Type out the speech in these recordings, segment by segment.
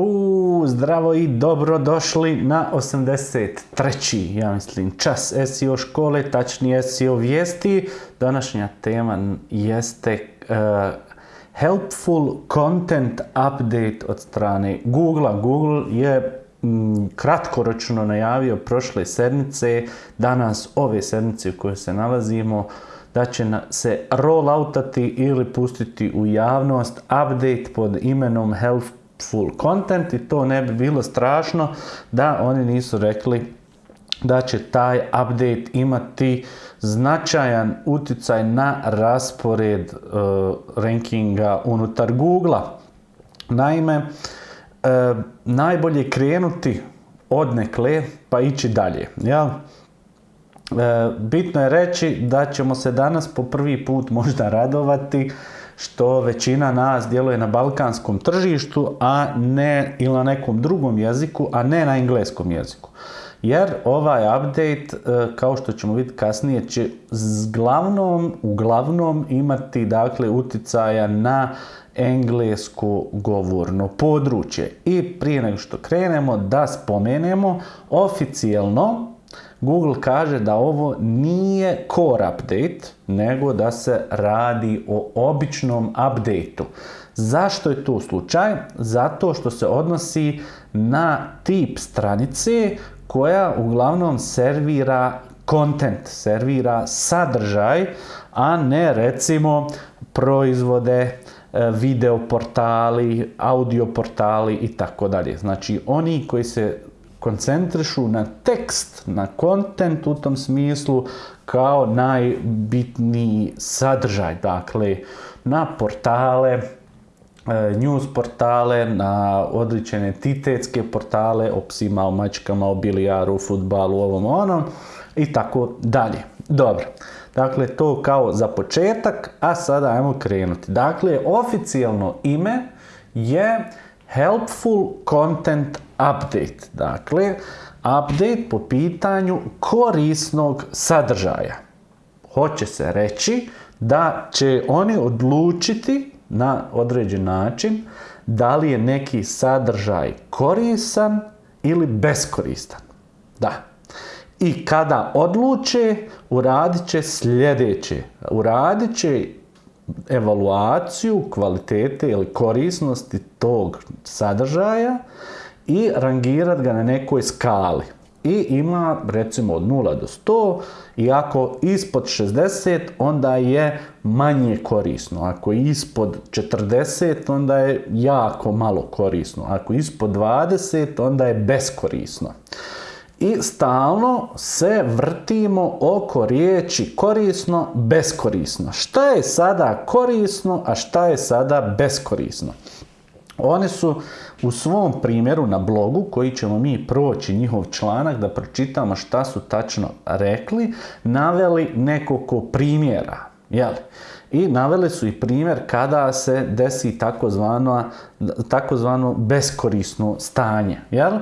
U, zdravo i dobro došli na 83. ja mislim čas SEO škole, tačnije SEO vijesti. Današnja tema jeste uh, helpful content update od strane Google. Google je m, kratkoročno najavio prošle sedmice, danas ove sedmice u kojoj se nalazimo, da će se rolloutati ili pustiti u javnost update pod imenom Help full content i to ne bi bilo strašno da oni nisu rekli da će taj update imati značajan utjecaj na raspored uh, rankinga unutar Google-a. Naime, uh, najbolje krenuti od nekle pa ići dalje. Jel? Uh, bitno je reći da ćemo se danas po prvi put možda radovati što većina nas djeluje na balkanskom tržištu, a ne ili na nekom drugom jeziku, a ne na engleskom jeziku. Jer ovaj update, e, kao što ćemo vidjeti kasnije, će glavnom, uglavnom imati dakle utjecaja na englesko govorno područje. I prije nego što krenemo da spomenemo, oficijelno Google kaže da ovo nije core update, nego da se radi o običnom updateu. Zašto je to slučaj? Zato što se odnosi na tip stranice koja uglavnom servira content, servira sadržaj, a ne recimo proizvode, e, video portali, audio portali i tako dalje. Znači oni koji se koncentrišu na tekst, na kontent u tom smislu kao najbitniji sadržaj. Dakle, na portale, e, news portale, na odličene titetske portale o psima, o mačkama, o bilijaru, o futbalu, ovom onom i tako dalje. Dobro. Dakle, to kao za početak, a sada ajmo krenuti. Dakle, oficijalno ime je Helpful Content update. Dakle, update po pitanju korisnog sadržaja. Hoće se reći da će oni odlučiti na određen način da li je neki sadržaj korisan ili beskoristan. Da. I kada odluče, uradit će sljedeće. Uradit će evaluaciju kvalitete ili korisnosti tog sadržaja i rangirat ga na nekoj skali. I ima recimo od 0 do 100 i ako ispod 60 onda je manje korisno. Ako je ispod 40 onda je jako malo korisno. Ako je ispod 20 onda je beskorisno. I stalno se vrtimo oko riječi korisno, beskorisno. Šta je sada korisno, a šta je sada beskorisno? Oni su u svom primjeru na blogu, koji ćemo mi proći njihov članak da pročitamo šta su tačno rekli, naveli nekoliko primjera. Jel? I naveli su i primjer kada se desi takozvano beskorisno stanje. Jel?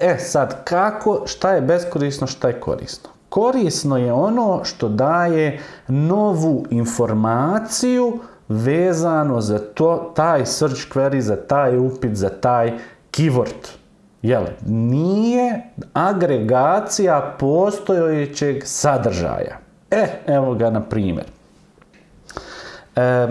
E sad, kako, šta je beskorisno, šta je korisno? Korisno je ono što daje novu informaciju vezano za to, taj search query, za taj upit, za taj keyword. Jel, nije agregacija postojećeg sadržaja. E, evo ga na primjer. E,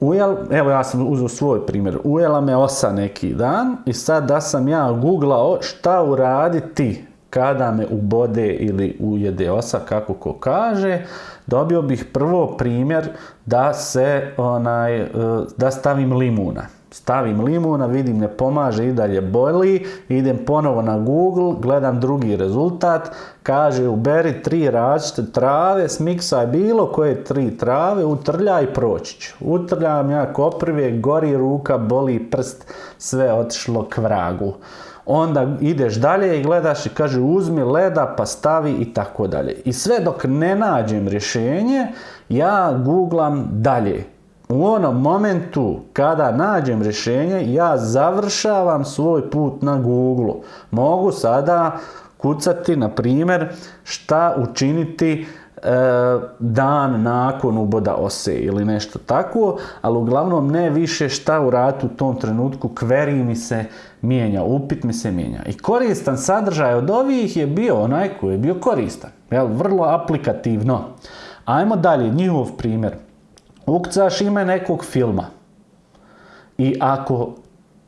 ujel, evo ja sam uzeo svoj primjer. Ujela me osa neki dan i sad da sam ja googlao šta uraditi kada me ubode ili ujede osa, kako ko kaže, dobio bih prvo primjer da se onaj, e, da stavim limuna. Stavim limuna, vidim ne pomaže i dalje boli, idem ponovo na Google, gledam drugi rezultat, kaže uberi tri različite trave, smiksaj bilo koje tri trave, utrljaj proći ću. Utrljam ja koprive, gori ruka, boli prst, sve otišlo k vragu onda ideš dalje i gledaš i kaže uzmi leda pa stavi i tako dalje. I sve dok ne nađem rješenje, ja googlam dalje. U onom momentu kada nađem rješenje, ja završavam svoj put na Google. Mogu sada kucati, na primjer, šta učiniti dan nakon uboda ose ili nešto tako, ali uglavnom ne više šta u ratu u tom trenutku query mi se mijenja, upit mi se mijenja. I koristan sadržaj od ovih je bio onaj koji je bio koristan. Jel, vrlo aplikativno. Ajmo dalje, njihov primjer. Ukcaš ime nekog filma. I ako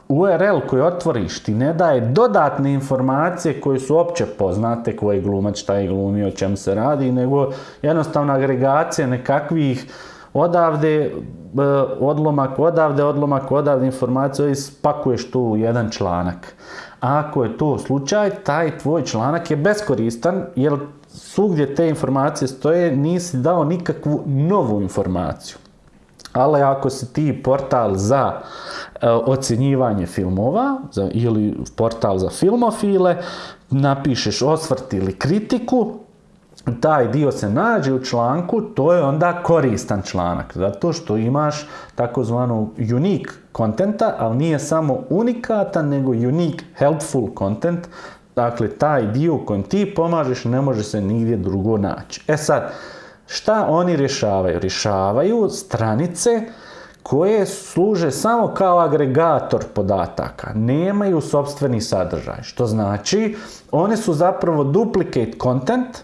URL koji otvoriš ti ne daje dodatne informacije koje su opće poznate, koji glumac, šta je glumio, o čem se radi, nego jednostavno agregacija nekakvih odavde e, odlomak, odavde odlomak, odavde informacije i spakuješ tu u jedan članak. Ako je to slučaj, taj tvoj članak je beskoristan jer svugdje te informacije stoje, nisi dao nikakvu novu informaciju. Ali ako si ti portal za e, ocjenjivanje filmova za, ili portal za filmofile, napišeš osvrt ili kritiku, taj dio se nađe u članku, to je onda koristan članak, zato što imaš takozvanu unique kontenta, ali nije samo unikatan, nego unique helpful content, dakle taj dio kojem ti pomažeš ne može se nigdje drugo naći. E sad, šta oni rješavaju? Rješavaju stranice koje služe samo kao agregator podataka, nemaju sobstveni sadržaj, što znači one su zapravo duplicate content,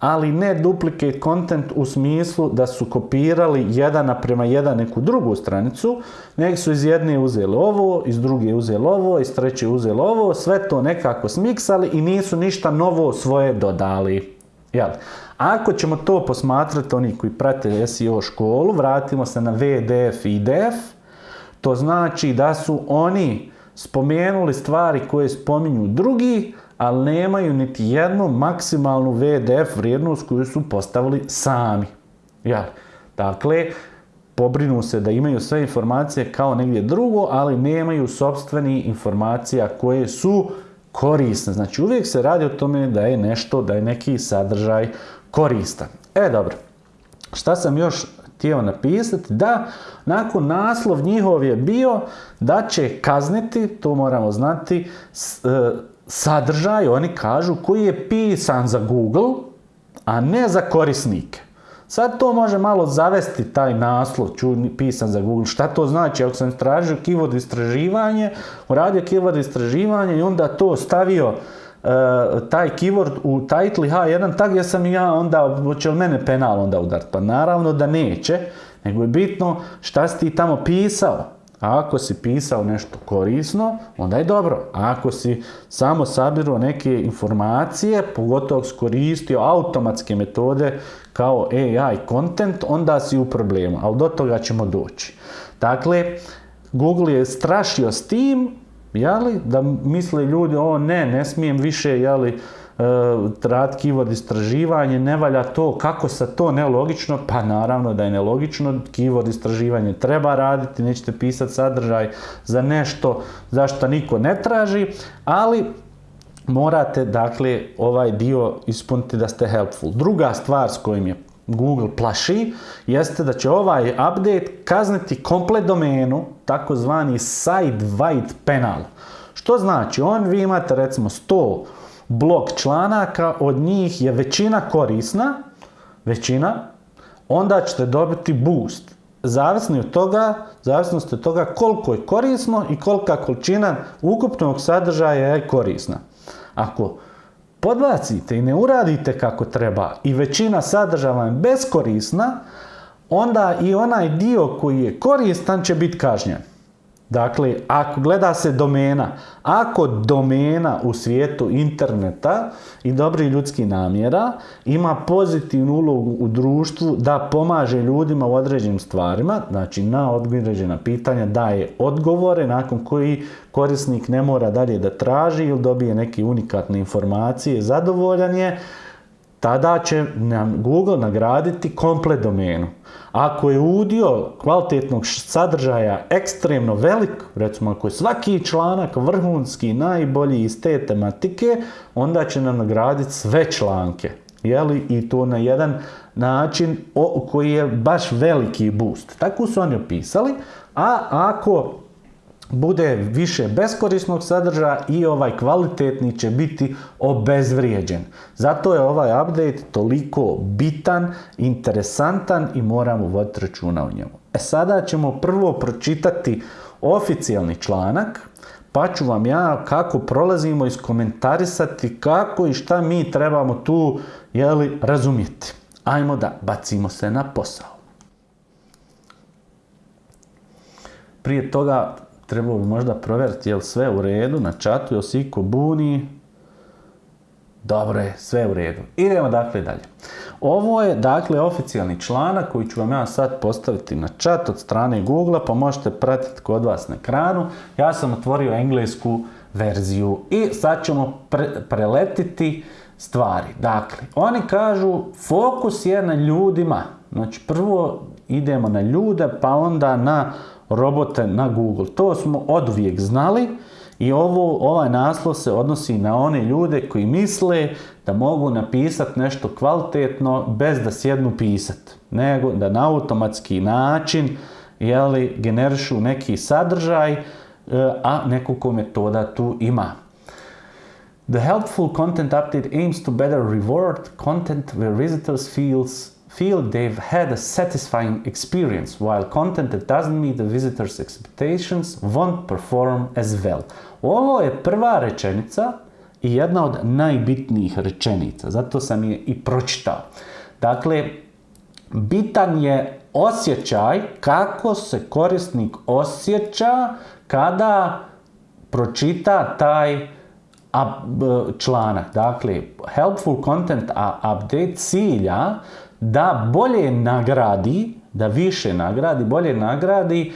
ali ne duplicate content u smislu da su kopirali jedan naprema jedan neku drugu stranicu, nego su iz jedne uzeli ovo, iz druge uzeli ovo, iz treće uzeli ovo, sve to nekako smiksali i nisu ništa novo svoje dodali. Jel? Ako ćemo to posmatrati, oni koji prate SEO školu, vratimo se na VDF i IDF, to znači da su oni spomenuli stvari koje spominju drugi, ali nemaju niti jednu maksimalnu VDF vrijednost koju su postavili sami. Ja. Dakle, pobrinu se da imaju sve informacije kao negdje drugo, ali nemaju sobstveni informacija koje su korisne. Znači uvijek se radi o tome da je nešto, da je neki sadržaj koristan. E dobro, šta sam još htio napisati? Da, nakon naslov njihov je bio da će kazniti, to moramo znati, e, sadržaj, oni kažu, koji je pisan za Google, a ne za korisnike. Sad to može malo zavesti taj naslov, ču, pisan za Google. Šta to znači? Ako sam tražio keyword istraživanje, uradio keyword istraživanje i onda to stavio taj keyword u title H1 tag, ja sam ja onda, hoće li mene penal onda udar? Pa naravno da neće, nego je bitno šta si ti tamo pisao. A ako si pisao nešto korisno, onda je dobro. A ako si samo sabirao neke informacije, pogotovo skoristio automatske metode kao AI content, onda si u problemu. Ali do toga ćemo doći. Dakle, Google je strašio s tim, jeli, da misle ljudi, o ne, ne smijem više, jeli, rad keyword istraživanje, ne valja to, kako se to nelogično? Pa naravno da je nelogično, keyword istraživanje treba raditi, nećete pisati sadržaj za nešto zašto niko ne traži, ali morate dakle ovaj dio ispuniti da ste helpful. Druga stvar s kojim je Google plaši jeste da će ovaj update kazniti komplet domenu, takozvani side wide penal. Što znači, on vi imate recimo 100 blok članaka, od njih je većina korisna, većina, onda ćete dobiti boost. Zavisno od toga, zavisno od toga koliko je korisno i kolika količina ukupnog sadržaja je korisna. Ako podbacite i ne uradite kako treba i većina sadržaja vam je beskorisna, onda i onaj dio koji je koristan će biti kažnjen. Dakle, ako gleda se domena, ako domena u svijetu interneta i dobri ljudski namjera ima pozitivnu ulogu u društvu da pomaže ljudima u određenim stvarima, znači na određena pitanja daje odgovore nakon koji korisnik ne mora dalje da traži ili dobije neke unikatne informacije, zadovoljan je, tada će nam Google nagraditi komplet domenu. Ako je udio kvalitetnog sadržaja ekstremno velik, recimo ako je svaki članak vrhunski, najbolji iz te tematike, onda će nam nagraditi sve članke. Jeli? I to na jedan način koji je baš veliki boost. Tako su oni opisali. A ako bude više beskorisnog sadržaja i ovaj kvalitetni će biti obezvrijeđen. Zato je ovaj update toliko bitan, interesantan i moramo voditi računa o njemu. E sada ćemo prvo pročitati oficijalni članak, pa ću vam ja kako prolazimo iskomentarisati kako i šta mi trebamo tu jeli, razumjeti. Ajmo da bacimo se na posao. Prije toga trebalo bi možda provjeriti je li sve u redu na čatu, jel iko buni. Dobro je, sve u redu. Idemo dakle dalje. Ovo je dakle oficijalni članak koji ću vam ja sad postaviti na chat od strane Google, pa možete pratiti kod vas na ekranu. Ja sam otvorio englesku verziju i sad ćemo pre preletiti stvari. Dakle, oni kažu fokus je na ljudima. Znači prvo idemo na ljude, pa onda na robote na Google. To smo odvijek znali i ovo, ovaj naslov se odnosi na one ljude koji misle da mogu napisati nešto kvalitetno bez da sjednu pisat, nego da na automatski način jeli, generišu neki sadržaj, e, a nekoliko metoda tu ima. The helpful content update aims to better reward content where visitors feels feel they've had a satisfying experience, while content that doesn't meet the visitor's expectations won't perform as well. Ovo je prva rečenica i jedna od najbitnijih rečenica, zato sam je i pročitao. Dakle, bitan je osjećaj kako se korisnik osjeća kada pročita taj članak. Dakle, helpful content update cilja da bolje nagradi, da više nagradi, bolje nagradi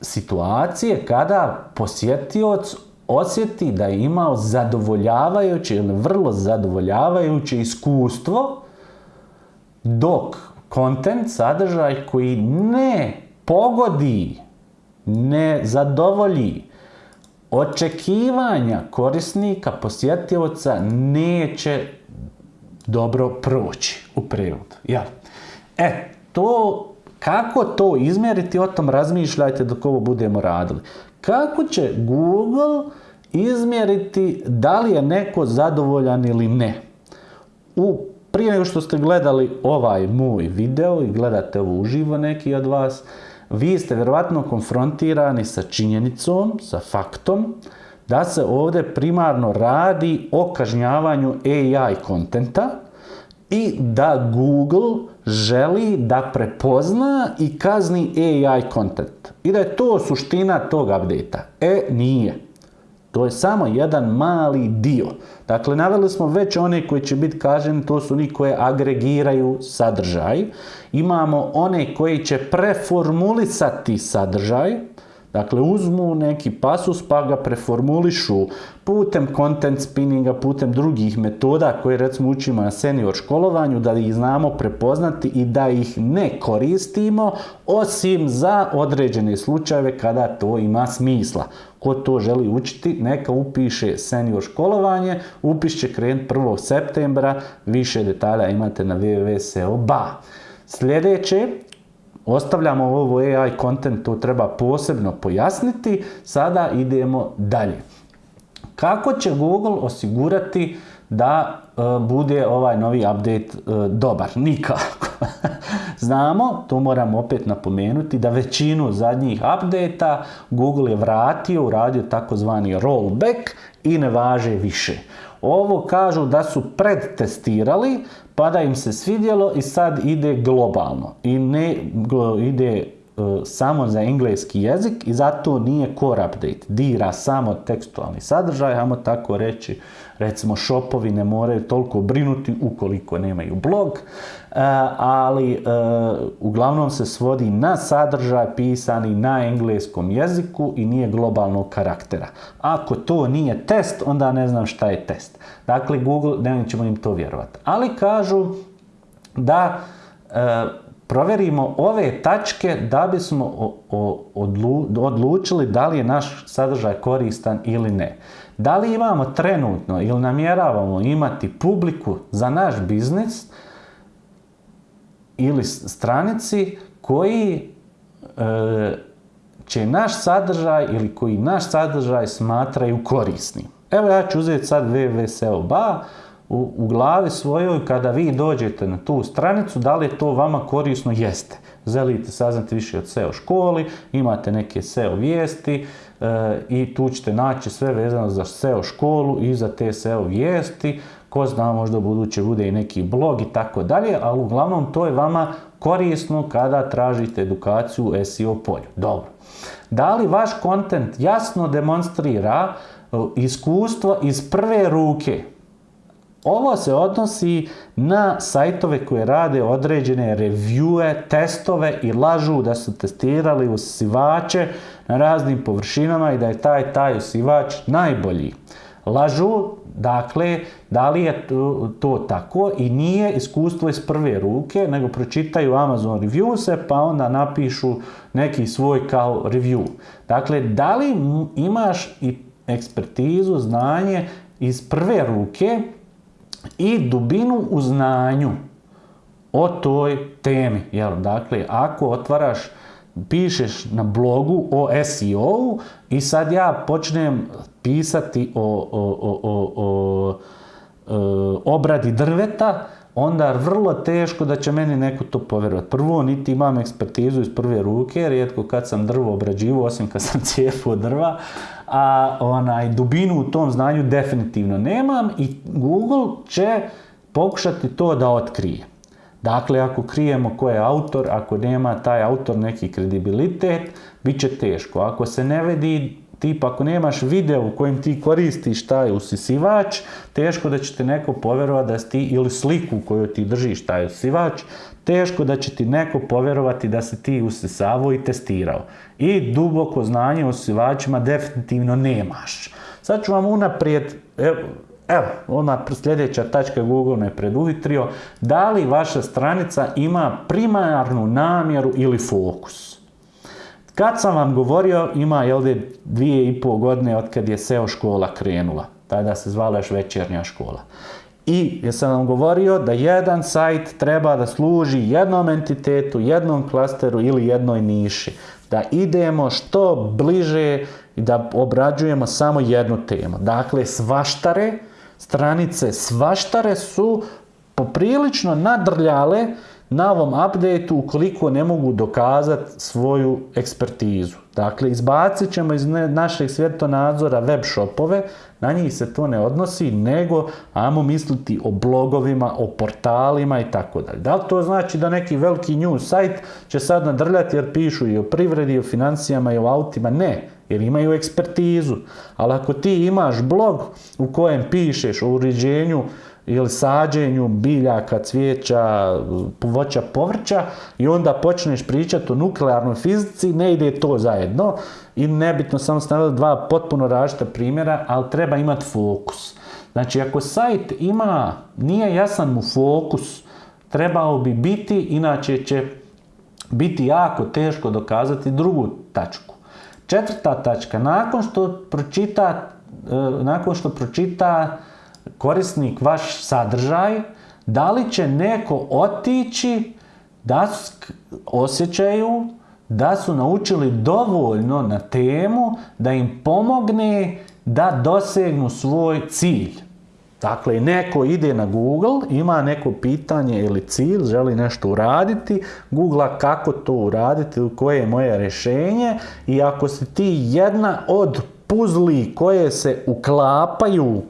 situacije kada posjetioc osjeti da je imao zadovoljavajuće ili vrlo zadovoljavajuće iskustvo dok kontent, sadržaj koji ne pogodi, ne zadovolji očekivanja korisnika, posjetioca neće dobro proći u prirodu. Ja. E, to, kako to izmjeriti, o tom razmišljajte dok ovo budemo radili. Kako će Google izmjeriti da li je neko zadovoljan ili ne? U, prije nego što ste gledali ovaj moj video i gledate ovo uživo neki od vas, vi ste vjerovatno konfrontirani sa činjenicom, sa faktom, da se ovdje primarno radi o kažnjavanju AI kontenta i da Google želi da prepozna i kazni AI kontent. I da je to suština tog update E, nije. To je samo jedan mali dio. Dakle, naveli smo već one koji će biti kaženi, to su oni koje agregiraju sadržaj. Imamo one koji će preformulisati sadržaj, Dakle, uzmu neki pasus pa ga preformulišu putem content spinninga, putem drugih metoda koje recimo učimo na senior školovanju, da ih znamo prepoznati i da ih ne koristimo, osim za određene slučajeve kada to ima smisla. Ko to želi učiti, neka upiše senior školovanje, upis će krenuti 1. septembra, više detalja imate na www.seo.ba. Sljedeće, Ostavljamo ovo AI content, to treba posebno pojasniti. Sada idemo dalje. Kako će Google osigurati da e, bude ovaj novi update e, dobar? Nikako. Znamo, to moram opet napomenuti, da većinu zadnjih updata Google je vratio, uradio takozvani rollback i ne važe više. Ovo kažu da su predtestirali, pa da im se svidjelo i sad ide globalno. I ne ide e, samo za engleski jezik i zato nije core update. Dira samo tekstualni sadržaj, ajmo tako reći, recimo shopovi ne moraju toliko brinuti ukoliko nemaju blog, e, ali e, uglavnom se svodi na sadržaj pisani na engleskom jeziku i nije globalnog karaktera. Ako to nije test, onda ne znam šta je test. Dakle, Google, ne ćemo im to vjerovati. Ali kažu da provjerimo ove tačke da bismo odlučili da li je naš sadržaj koristan ili ne. Da li imamo trenutno ili namjeravamo imati publiku za naš biznis ili stranici koji e, će naš sadržaj ili koji naš sadržaj smatraju korisnim. Evo ja ću uzeti sad www.seo.ba, u, u glavi svojoj kada vi dođete na tu stranicu, da li je to vama korisno? Jeste. Želite saznati više od SEO školi, imate neke SEO vijesti e, i tu ćete naći sve vezano za SEO školu i za te SEO vijesti. Ko zna, možda u buduće bude i neki blog i tako dalje, ali uglavnom to je vama korisno kada tražite edukaciju u SEO polju. Dobro. Da li vaš kontent jasno demonstrira iskustvo iz prve ruke ovo se odnosi na sajtove koje rade određene reviewe, testove i lažu da su testirali usivače na raznim površinama i da je taj taj usivač najbolji. Lažu, dakle, da li je to, to tako i nije iskustvo iz prve ruke, nego pročitaju Amazon reviewse pa onda napišu neki svoj kao review. Dakle, da li imaš i ekspertizu, znanje iz prve ruke, i dubinu u znanju o toj temi. Jel? Dakle, ako otvaraš, pišeš na blogu o SEO i sad ja počnem pisati o, o, o, o, o e, obradi drveta, onda vrlo teško da će meni neko to povjerovati. Prvo, niti imam ekspertizu iz prve ruke, rijetko kad sam drvo obrađivo, osim kad sam cijepao drva, a onaj dubinu u tom znanju definitivno nemam i Google će pokušati to da otkrije. Dakle, ako krijemo ko je autor, ako nema taj autor neki kredibilitet, bit će teško. Ako se ne vidi tipa ako nemaš video u kojem ti koristiš taj usisivač, teško da će te neko povjerovati da si ti, ili sliku koju ti držiš taj usisivač, teško da će ti neko povjerovati da se ti usisavao i testirao. I duboko znanje o usisivačima definitivno nemaš. Sad ću vam unaprijed, evo, evo ona sljedeća tačka Google me preduvitrio, da li vaša stranica ima primarnu namjeru ili fokus. Kad sam vam govorio, ima jel de, dvije i pol godine od kad je SEO škola krenula. Tada se zvala još večernja škola. I jesam vam govorio da jedan sajt treba da služi jednom entitetu, jednom klasteru ili jednoj niši. Da idemo što bliže i da obrađujemo samo jednu temu. Dakle, svaštare, stranice svaštare su poprilično nadrljale na ovom updateu ukoliko ne mogu dokazati svoju ekspertizu. Dakle, izbacit ćemo iz našeg svjetonadzora web shopove, na njih se to ne odnosi, nego ajmo misliti o blogovima, o portalima i tako dalje. Da li to znači da neki veliki news sajt će sad nadrljati jer pišu i o privredi, i o financijama, i o autima? Ne, jer imaju ekspertizu. Ali ako ti imaš blog u kojem pišeš o uređenju ili sađenju biljaka, cvijeća, voća, povrća i onda počneš pričati o nuklearnoj fizici, ne ide to zajedno i nebitno samo stavili dva potpuno različita primjera, ali treba imati fokus. Znači, ako sajt ima, nije jasan mu fokus, trebao bi biti, inače će biti jako teško dokazati drugu tačku. Četvrta tačka, nakon što pročita, e, nakon što pročita korisnik vaš sadržaj, da li će neko otići da osjećaju da su naučili dovoljno na temu da im pomogne da dosegnu svoj cilj. Dakle, neko ide na Google, ima neko pitanje ili cilj, želi nešto uraditi, googla kako to uraditi, koje je moje rješenje i ako si ti jedna od puzli koje se uklapaju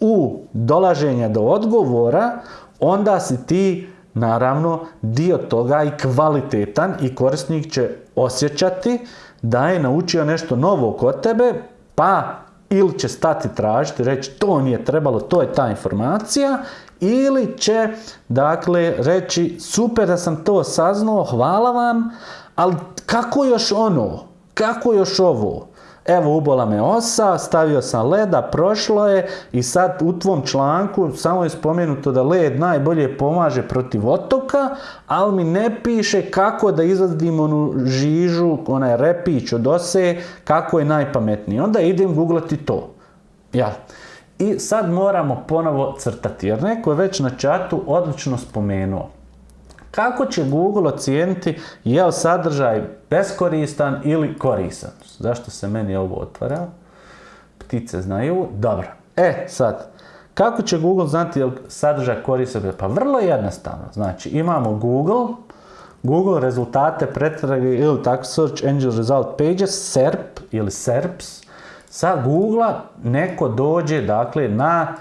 u dolaženja do odgovora, onda si ti naravno dio toga i kvalitetan i korisnik će osjećati da je naučio nešto novo kod tebe, pa ili će stati tražiti, reći to nije trebalo, to je ta informacija, ili će dakle reći super da sam to saznao, hvala vam, ali kako još ono, kako još ovo? Evo ubola me osa, stavio sam leda, prošlo je i sad u tvom članku samo je spomenuto da led najbolje pomaže protiv otoka, ali mi ne piše kako da izvadim onu žižu, onaj repić od ose, kako je najpametniji. Onda idem googlati to. Ja. I sad moramo ponovo crtati, jer neko je već na čatu odlično spomenuo. Kako će Google ocijeniti je li sadržaj beskoristan ili koristan? Zašto se meni ovo otvara? Ptice znaju. Dobro. E, sad, kako će Google znati je li sadržaj koristan? Pa vrlo jednostavno. Znači, imamo Google, Google rezultate pretrage ili tako Search Engine Result Pages, SERP ili SERPs. Sa Google neko dođe dakle na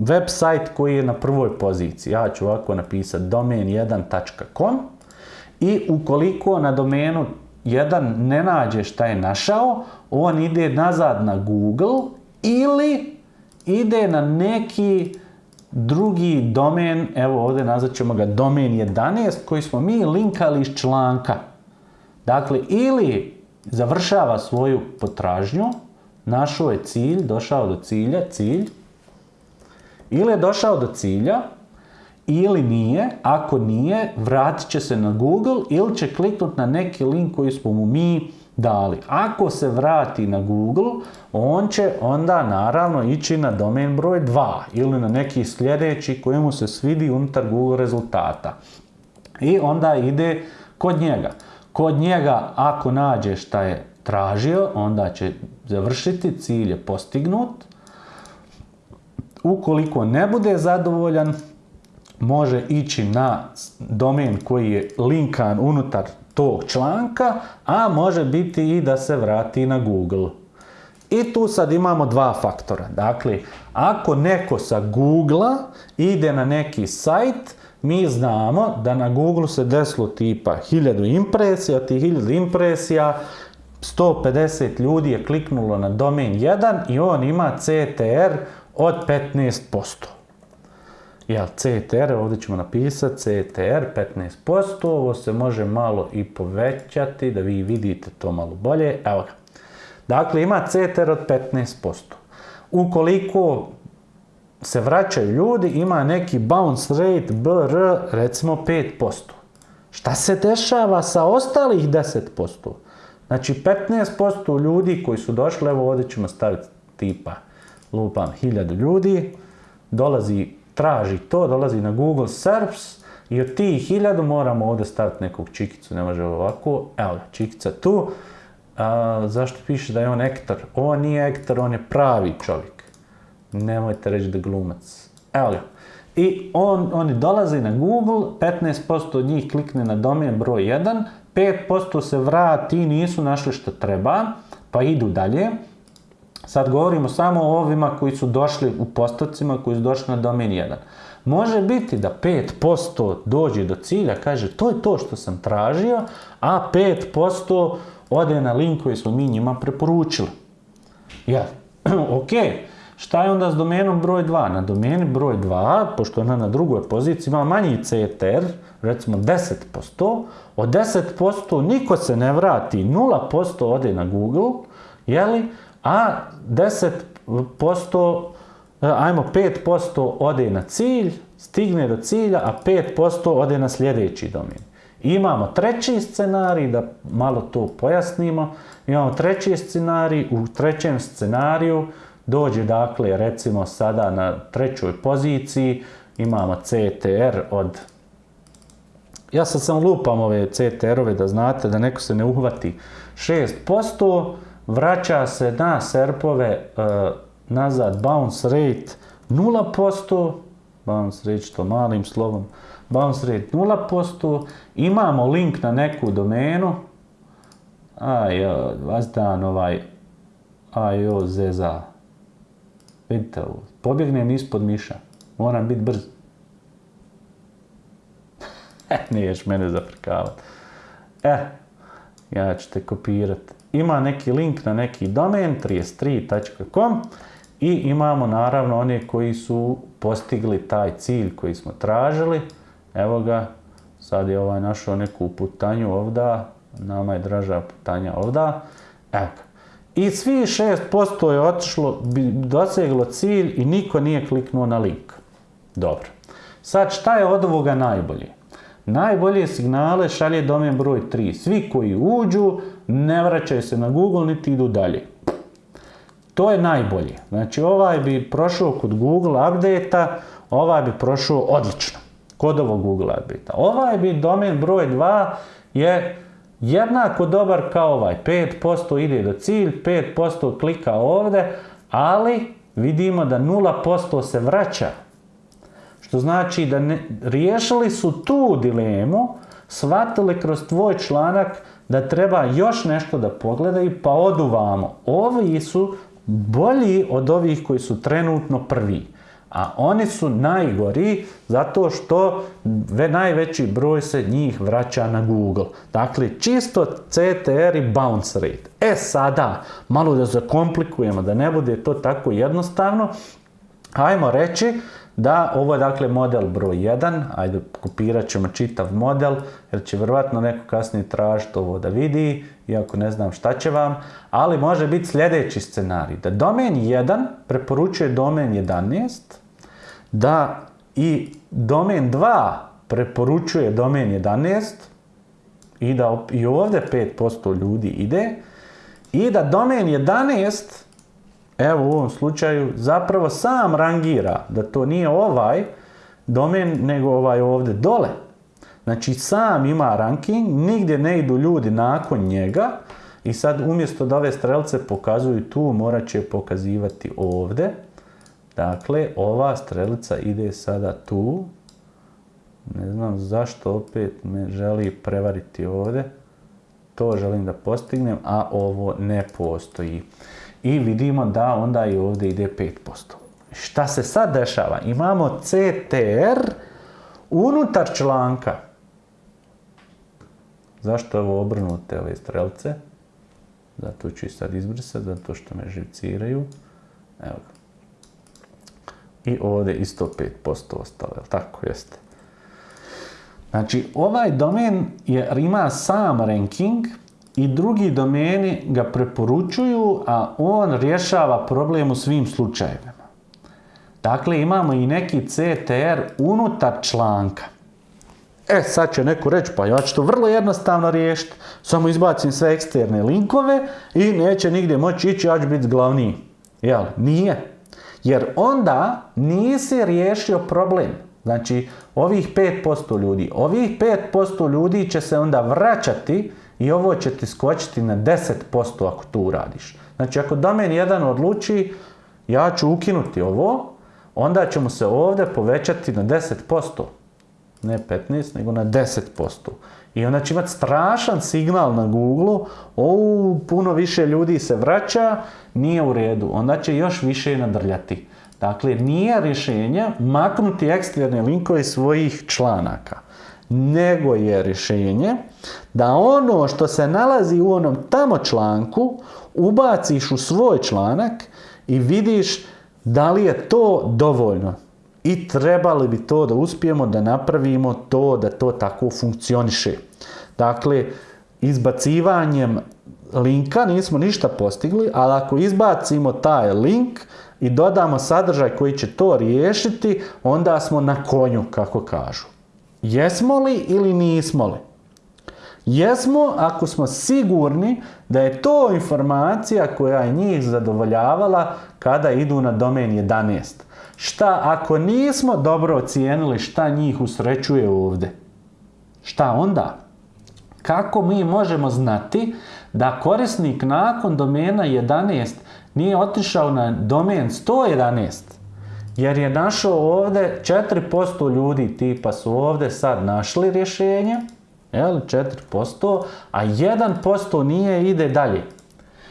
website koji je na prvoj poziciji. Ja ću ovako napisati domain1.com i ukoliko na domenu 1 ne nađe šta je našao, on ide nazad na Google ili ide na neki drugi domen, evo ovdje nazvat ćemo ga domen 11, koji smo mi linkali iz članka. Dakle, ili završava svoju potražnju, našao je cilj, došao do cilja, cilj, ili je došao do cilja, ili nije, ako nije, vratit će se na Google ili će kliknuti na neki link koji smo mu mi dali. Ako se vrati na Google, on će onda naravno ići na domen broj 2 ili na neki sljedeći koji mu se svidi unutar Google rezultata. I onda ide kod njega. Kod njega ako nađe šta je tražio, onda će završiti, cilj je postignut. Ukoliko ne bude zadovoljan, može ići na domen koji je linkan unutar tog članka, a može biti i da se vrati na Google. I tu sad imamo dva faktora. Dakle, ako neko sa Google ide na neki sajt, mi znamo da na Google se desilo tipa 1000 impresija, tih 1000 impresija 150 ljudi je kliknulo na domen 1 i on ima CTR od 15%. Jel, CTR, ovdje ćemo napisati CTR 15%, ovo se može malo i povećati, da vi vidite to malo bolje. Evo ga. Dakle, ima CTR od 15%. Ukoliko se vraćaju ljudi, ima neki bounce rate BR, recimo 5%. Šta se dešava sa ostalih 10%? Znači 15% ljudi koji su došli, evo ovdje ćemo staviti tipa, lupam, 1000 ljudi, dolazi, traži to, dolazi na Google Search i od tih 1000 moramo ovdje staviti nekog čikicu, ne može ovako, evo čikica tu. A, zašto piše da je on ektar? On nije ektar, on je pravi čovjek. Nemojte reći da glumac. Evo ga. I on, oni dolaze na Google, 15% od njih klikne na domen broj 1, 5% se vrati, nisu našli što treba, pa idu dalje. Sad govorimo samo o ovima koji su došli u postocima, koji su došli na domen 1. Može biti da 5% dođe do cilja, kaže to je to što sam tražio, a 5% ode na link koji smo mi njima preporučili. Ja, ok, šta je onda s domenom broj 2? Na domeni broj 2, pošto ona na drugoj poziciji ima manji CTR, recimo 10%, od 10% niko se ne vrati, 0% ode na Google, jeli, a 10%, ajmo 5% ode na cilj, stigne do cilja, a 5% ode na sljedeći domen. Imamo treći scenarij, da malo to pojasnimo, imamo treći scenarij, u trećem scenariju dođe dakle recimo sada na trećoj poziciji, imamo CTR od ja sad sam lupam ove CTR-ove da znate da neko se ne uhvati 6%, vraća se na serpove uh, nazad bounce rate 0%, bounce rate što malim slovom, bounce rate 0%, imamo link na neku domenu, aj, vas dan ovaj, aj, o, zeza, vidite ovo, pobjegnem ispod miša, moram biti brz. Niješ mene zafrkavati. E, ja ću te kopirati. Ima neki link na neki domen, 33.com i imamo naravno one koji su postigli taj cilj koji smo tražili. Evo ga, sad je ovaj našao neku putanju ovda, nama je draža putanja ovda. Evo. I svi 6% je otišlo, doseglo cilj i niko nije kliknuo na link. Dobro. Sad šta je od ovoga najbolje? Najbolje signale šalje domen broj 3. Svi koji uđu ne vraćaju se na Google niti idu dalje. To je najbolje. Znači ovaj bi prošao kod Google update-a, ovaj bi prošao odlično. kod ovog Google Adbita. Ovaj bit domen broj 2 je jednako dobar kao ovaj. 5% ide do cilj, 5% klika ovdje, ali vidimo da 0% se vraća. Što znači da ne, riješili su tu dilemu, shvatili kroz tvoj članak da treba još nešto da pogledaju, pa odu vamo. Ovi su bolji od ovih koji su trenutno prvi. A oni su najgori zato što najveći broj se njih vraća na Google. Dakle, čisto CTR i bounce rate. E sada, malo da zakomplikujemo, da ne bude to tako jednostavno, hajmo reći da ovo je dakle model broj 1, ajde kopirat ćemo čitav model jer će vjerojatno neko kasnije tražiti ovo da vidi, iako ne znam šta će vam, ali može biti sljedeći scenarij, da domen 1 preporučuje domen 11, da i domen 2 preporučuje domen 11 i da i ovdje 5% ljudi ide i da domen 11 evo u ovom slučaju zapravo sam rangira da to nije ovaj domen nego ovaj ovdje dole. Znači sam ima ranking, nigdje ne idu ljudi nakon njega i sad umjesto da ove strelce pokazuju tu, morat će pokazivati ovdje. Dakle, ova strelica ide sada tu. Ne znam zašto opet me želi prevariti ovdje. To želim da postignem, a ovo ne postoji i vidimo da onda i ovdje ide 5%. Šta se sad dešava? Imamo CTR unutar članka. Zašto ovo obrnute ove strelce? Zato ću ih sad izbrisati, zato što me živciraju. Evo ga. I ovdje isto 5% ostalo, jel tako jeste? Znači, ovaj domen je, ima sam ranking, i drugi domeni ga preporučuju, a on rješava problem u svim slučajevima. Dakle, imamo i neki CTR unutar članka. E, sad će neko reći, pa ja ću to vrlo jednostavno riješiti. Samo izbacim sve eksterne linkove i neće nigdje moći ići, ja ću biti glavniji. Jel? Nije. Jer onda nisi riješio problem. Znači, ovih 5% ljudi, ovih 5% ljudi će se onda vraćati i ovo će ti skočiti na 10% ako to uradiš. Znači ako domen jedan odluči ja ću ukinuti ovo, onda ćemo se ovdje povećati na 10%. Ne 15, nego na 10%. I onda će imati strašan signal na Google, o, puno više ljudi se vraća, nije u redu. Onda će još više nadrljati. Dakle, nije rješenje maknuti eksterne linkove svojih članaka nego je rješenje da ono što se nalazi u onom tamo članku ubaciš u svoj članak i vidiš da li je to dovoljno. I trebali bi to da uspijemo da napravimo to da to tako funkcioniše. Dakle, izbacivanjem linka nismo ništa postigli, ali ako izbacimo taj link i dodamo sadržaj koji će to riješiti, onda smo na konju, kako kažu. Jesmo li ili nismo li? Jesmo ako smo sigurni da je to informacija koja je njih zadovoljavala kada idu na domen 11. Šta ako nismo dobro ocijenili šta njih usrećuje ovdje? Šta onda? Kako mi možemo znati da korisnik nakon domena 11 nije otišao na domen 111? Jer je našao ovdje 4% ljudi tipa su ovdje sad našli rješenje, jel, 4%, a 1% nije ide dalje.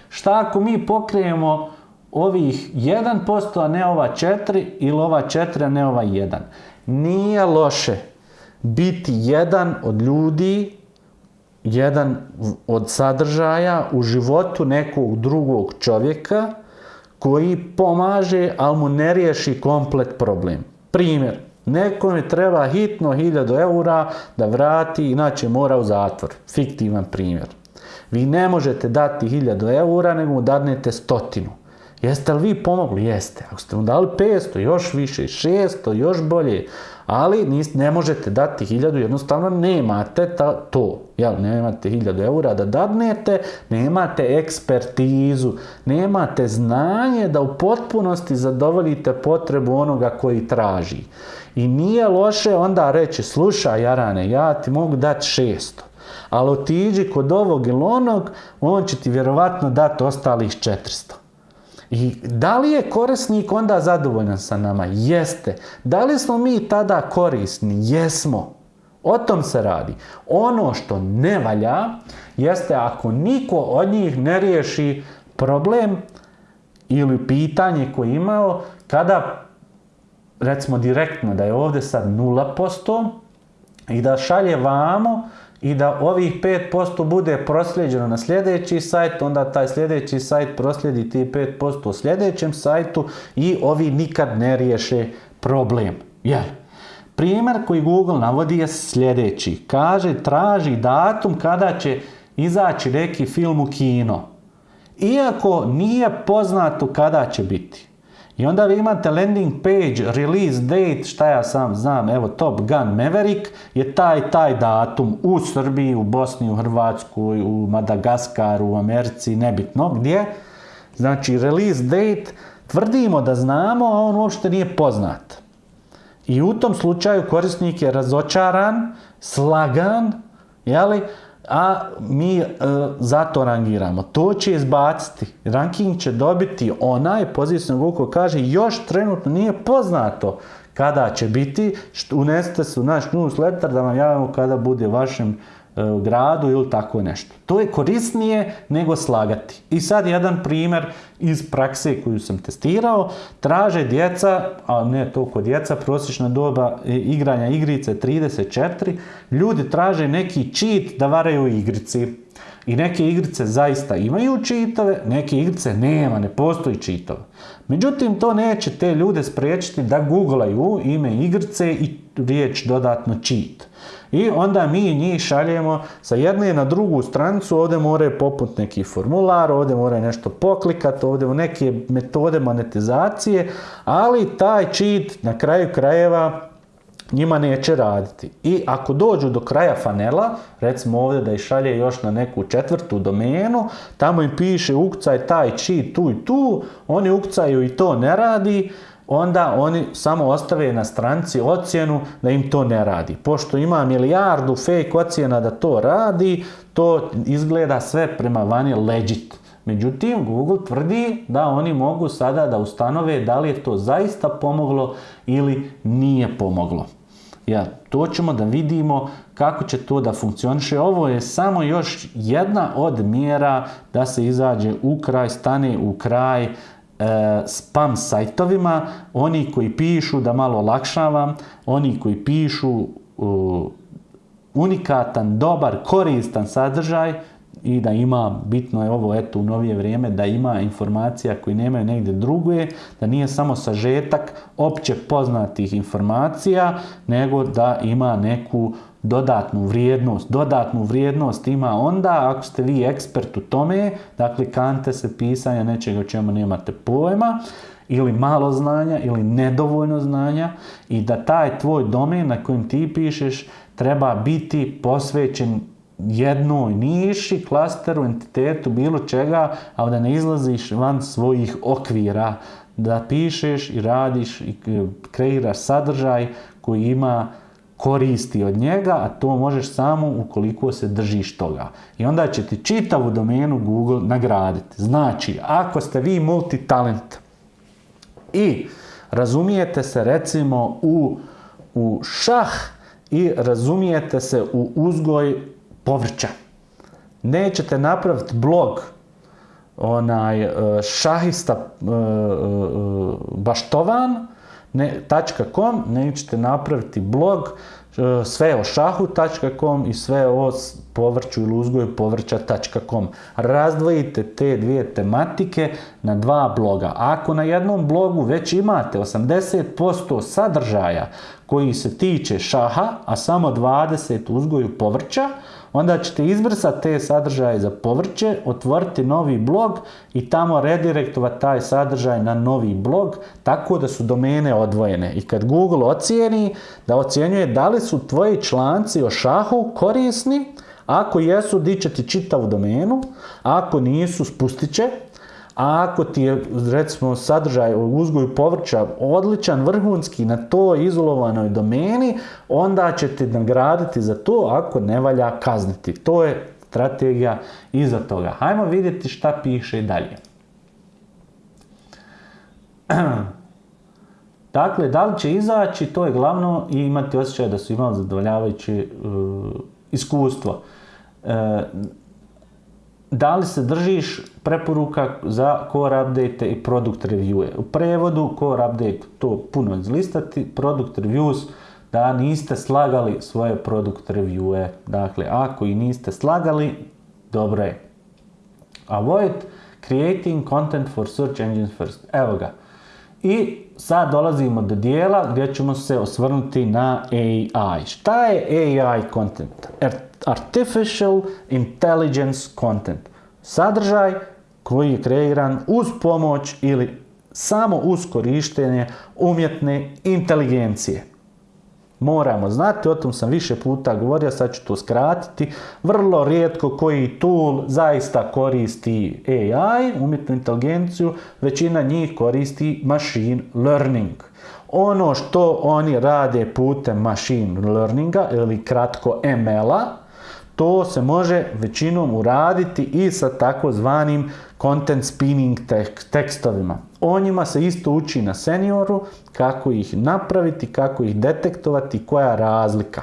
Šta ako mi pokrijemo ovih 1%, a ne ova 4, ili ova 4, a ne ova 1? Nije loše biti jedan od ljudi, jedan od sadržaja u životu nekog drugog čovjeka, koji pomaže, ali mu ne riješi komplet problem. Primjer, nekome treba hitno 1000 eura da vrati, inače mora u zatvor. Fiktivan primjer. Vi ne možete dati 1000 eura, nego mu dadnete stotinu. Jeste li vi pomogli? Jeste. Ako ste mu dali 500, još više, 600, još bolje. Ali ne možete dati 1000, jednostavno nemate to. Jel, nemate 1000 eura da dadnete, nemate ekspertizu, nemate znanje da u potpunosti zadovoljite potrebu onoga koji traži. I nije loše onda reći, slušaj Jarane, ja ti mogu dati 600 ali otiđi kod ovog ili onog, on će ti vjerovatno dati ostalih 400. I da li je korisnik onda zadovoljan sa nama? Jeste. Da li smo mi tada korisni? Jesmo. O tom se radi. Ono što ne valja jeste ako niko od njih ne riješi problem ili pitanje koje imao kada recimo direktno da je ovdje sad 0% i da šalje vamo i da ovih 5% bude prosljeđeno na sljedeći sajt, onda taj sljedeći sajt proslijedi ti 5% u sljedećem sajtu i ovi nikad ne riješe problem. Jer, primjer koji Google navodi je sljedeći. Kaže, traži datum kada će izaći neki film u kino. Iako nije poznato kada će biti. I onda vi imate landing page, release date, šta ja sam znam, evo Top Gun Maverick je taj, taj datum u Srbiji, u Bosni, u Hrvatskoj, u Madagaskaru, u Americi, nebitno gdje. Znači, release date, tvrdimo da znamo, a on uopšte nije poznat. I u tom slučaju korisnik je razočaran, slagan, jeli, a mi e, zato rangiramo. To će izbaciti. Ranking će dobiti onaj pozicijno Google kaže još trenutno nije poznato kada će biti. Unesite se u naš newsletter da vam javimo kada bude vašem gradu ili tako nešto. To je korisnije nego slagati. I sad jedan primjer iz prakse koju sam testirao. Traže djeca, a ne toliko djeca, prosječna doba igranja igrice 34. Ljudi traže neki cheat da varaju igrici. I neke igrice zaista imaju čitove, neke igrice nema, ne postoji čitova. Međutim, to neće te ljude spriječiti da googlaju ime igrice i riječ dodatno cheat. I onda mi njih šaljemo sa jedne na drugu stranicu, ovdje moraju poput neki formular, ovdje moraju nešto poklikati, ovdje neke metode monetizacije, ali taj cheat na kraju krajeva njima neće raditi. I ako dođu do kraja fanela, recimo ovdje da ih šalje još na neku četvrtu domenu, tamo im piše ukcaj taj cheat tu i tu, oni ukcaju i to ne radi, onda oni samo ostave na stranci ocjenu da im to ne radi. Pošto ima milijardu fake ocjena da to radi, to izgleda sve prema vani legit. Međutim, Google tvrdi da oni mogu sada da ustanove da li je to zaista pomoglo ili nije pomoglo. Ja, to ćemo da vidimo kako će to da funkcioniše. Ovo je samo još jedna od mjera da se izađe u kraj, stane u kraj spam sajtovima, oni koji pišu da malo olakšavam, oni koji pišu unikatan, dobar, koristan sadržaj i da ima, bitno je ovo eto u novije vrijeme, da ima informacija koji nemaju negdje druge, da nije samo sažetak opće poznatih informacija, nego da ima neku dodatnu vrijednost. Dodatnu vrijednost ima onda ako ste vi ekspert u tome, dakle kante se pisanja nečega o čemu nemate pojma, ili malo znanja, ili nedovoljno znanja i da taj tvoj domen na kojem ti pišeš treba biti posvećen jednoj niši, klasteru, entitetu, bilo čega, ali da ne izlaziš van svojih okvira, da pišeš i radiš i kreiraš sadržaj koji ima koristi od njega, a to možeš samo ukoliko se držiš toga. I onda će ti čitavu domenu Google nagraditi. Znači, ako ste vi multitalent i razumijete se recimo u, u šah i razumijete se u uzgoj povrća, nećete napraviti blog onaj e, šahista e, e, baštovan, .com, nećete napraviti blog e, sve o šahu.com i sve o povrću ili uzgoju povrća.com. Razdvojite te dvije tematike na dva bloga. Ako na jednom blogu već imate 80% sadržaja koji se tiče šaha, a samo 20 uzgoju povrća, onda ćete izbrisati te sadržaje za povrće, otvoriti novi blog i tamo redirektovati taj sadržaj na novi blog, tako da su domene odvojene. I kad Google ocijeni, da ocjenjuje da li su tvoji članci o šahu korisni, ako jesu, di će ti čitavu domenu, ako nisu, spustit će, a ako ti je, recimo, sadržaj o uzgoju povrća odličan, vrhunski na toj izolovanoj domeni, onda će te nagraditi za to, ako ne valja kazniti. To je strategija iza toga. Hajmo vidjeti šta piše dalje. Dakle, da li će izaći, to je glavno i imati osjećaj da su imali zadovoljavajuće uh, iskustvo. Uh, da li se držiš preporuka za core update i product review. U prevodu core update to puno izlistati, product reviews da niste slagali svoje product reviewe. Dakle, ako i niste slagali, dobro je. Avoid creating content for search engines first. Evo ga. I sad dolazimo do dijela gdje ćemo se osvrnuti na AI. Šta je AI content? Artificial Intelligence Content. Sadržaj koji je kreiran uz pomoć ili samo uz korištenje umjetne inteligencije. Moramo znati, o tom sam više puta govorio, sad ću to skratiti, vrlo rijetko koji tool zaista koristi AI, umjetnu inteligenciju, većina njih koristi machine learning. Ono što oni rade putem machine learninga ili kratko ML-a, to se može većinom uraditi i sa takozvanim content spinning tekstovima. O njima se isto uči na senioru, kako ih napraviti, kako ih detektovati, koja je razlika.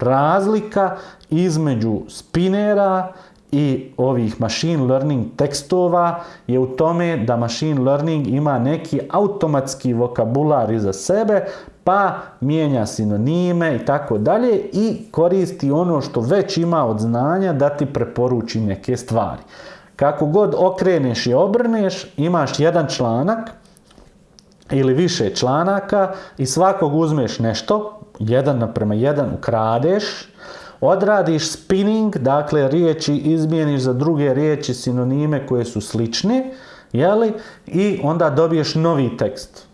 Razlika između spinera i ovih machine learning tekstova je u tome da machine learning ima neki automatski vokabular iza sebe, pa mijenja sinonime i tako dalje i koristi ono što već ima od znanja da ti preporuči neke stvari. Kako god okreneš i obrneš, imaš jedan članak ili više članaka i svakog uzmeš nešto, jedan naprema jedan ukradeš, odradiš spinning, dakle riječi izmijeniš za druge riječi sinonime koje su slične, jeli? i onda dobiješ novi tekst.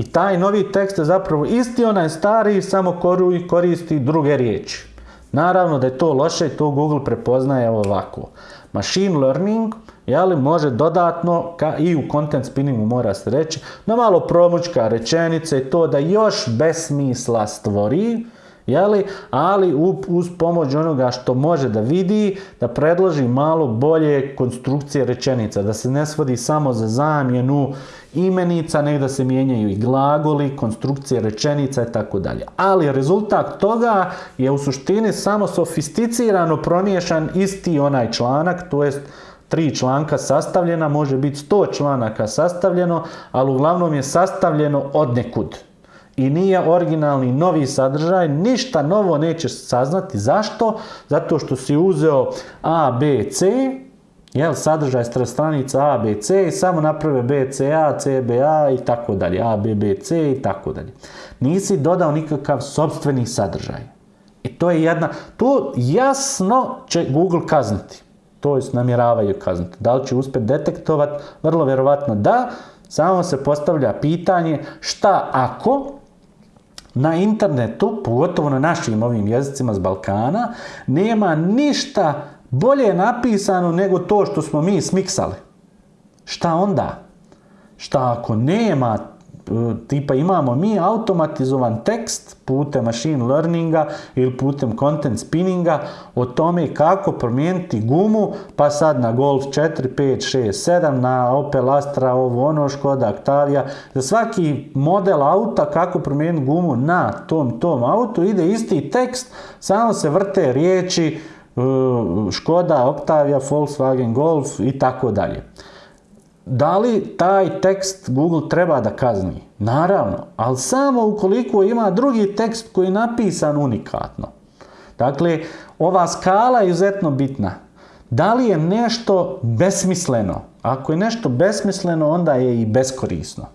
I taj novi tekst je zapravo isti onaj stari, samo koristi druge riječi. Naravno da je to loše i to Google prepoznaje ovako. Machine learning jeli, može dodatno, ka, i u content spinningu mora se reći, na malo promučka rečenice i to da još besmisla stvori, jeli, ali uz pomoć onoga što može da vidi, da predloži malo bolje konstrukcije rečenica, da se ne svodi samo za zamjenu imenica, nek da se mijenjaju i glagoli, konstrukcije rečenica i tako dalje. Ali rezultat toga je u suštini samo sofisticirano promiješan isti onaj članak, to jest tri članka sastavljena, može biti sto članaka sastavljeno, ali uglavnom je sastavljeno od nekud i nije originalni novi sadržaj, ništa novo neće saznati. Zašto? Zato što si uzeo A, B, C, jel, sadržaj stranica A, B, C i samo naprave B, C, A, C, B, A i tako dalje, A, B, B, C i tako dalje. Nisi dodao nikakav sobstveni sadržaj. I to je jedna, to jasno će Google kazniti. To je namjeravaju kazniti. Da li će uspjeti detektovati? Vrlo vjerovatno da. Samo se postavlja pitanje šta ako na internetu, pogotovo na našim ovim jezicima s Balkana, nema ništa bolje napisano nego to što smo mi smiksali. Šta onda? Šta ako nema tipa imamo mi automatizovan tekst putem machine learninga ili putem content spinninga o tome kako promijeniti gumu, pa sad na Golf 4, 5, 6, 7, na Opel Astra, ovo ono, Škoda Octavia, za svaki model auta kako promijeniti gumu na tom tom autu ide isti tekst, samo se vrte riječi Škoda, Octavia, Volkswagen Golf i tako dalje. Da li taj tekst Google treba da kazni? Naravno, ali samo ukoliko ima drugi tekst koji je napisan unikatno. Dakle, ova skala je izuzetno bitna. Da li je nešto besmisleno? Ako je nešto besmisleno, onda je i beskorisno.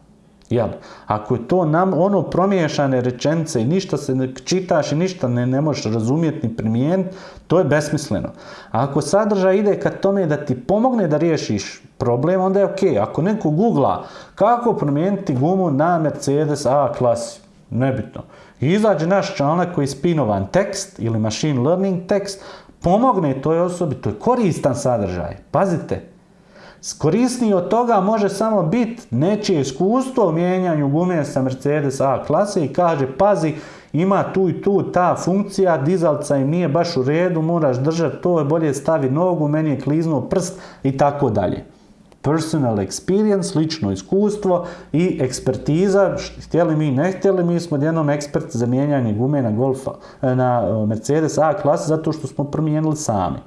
Jel? Ako je to nam ono promiješane rečenice i ništa se ne čitaš i ništa ne, ne možeš razumjeti ni primijeniti, to je besmisleno. A ako sadržaj ide ka tome da ti pomogne da riješiš problem, onda je ok. Ako neko googla kako promijeniti gumu na Mercedes A klasi, nebitno. Izađe naš članak koji je spinovan tekst ili machine learning tekst, pomogne toj osobi, to je koristan sadržaj. Pazite, Korisniji od toga može samo biti nečije iskustvo u mijenjanju gume sa Mercedes A klase i kaže pazi ima tu i tu ta funkcija, dizalca im nije baš u redu, moraš držati to, bolje stavi nogu, meni je kliznuo prst i tako dalje. Personal experience, lično iskustvo i ekspertiza, htjeli mi, ne htjeli, mi smo jednom ekspert za mijenjanje gume na, Golfa, na Mercedes A klase zato što smo promijenili sami.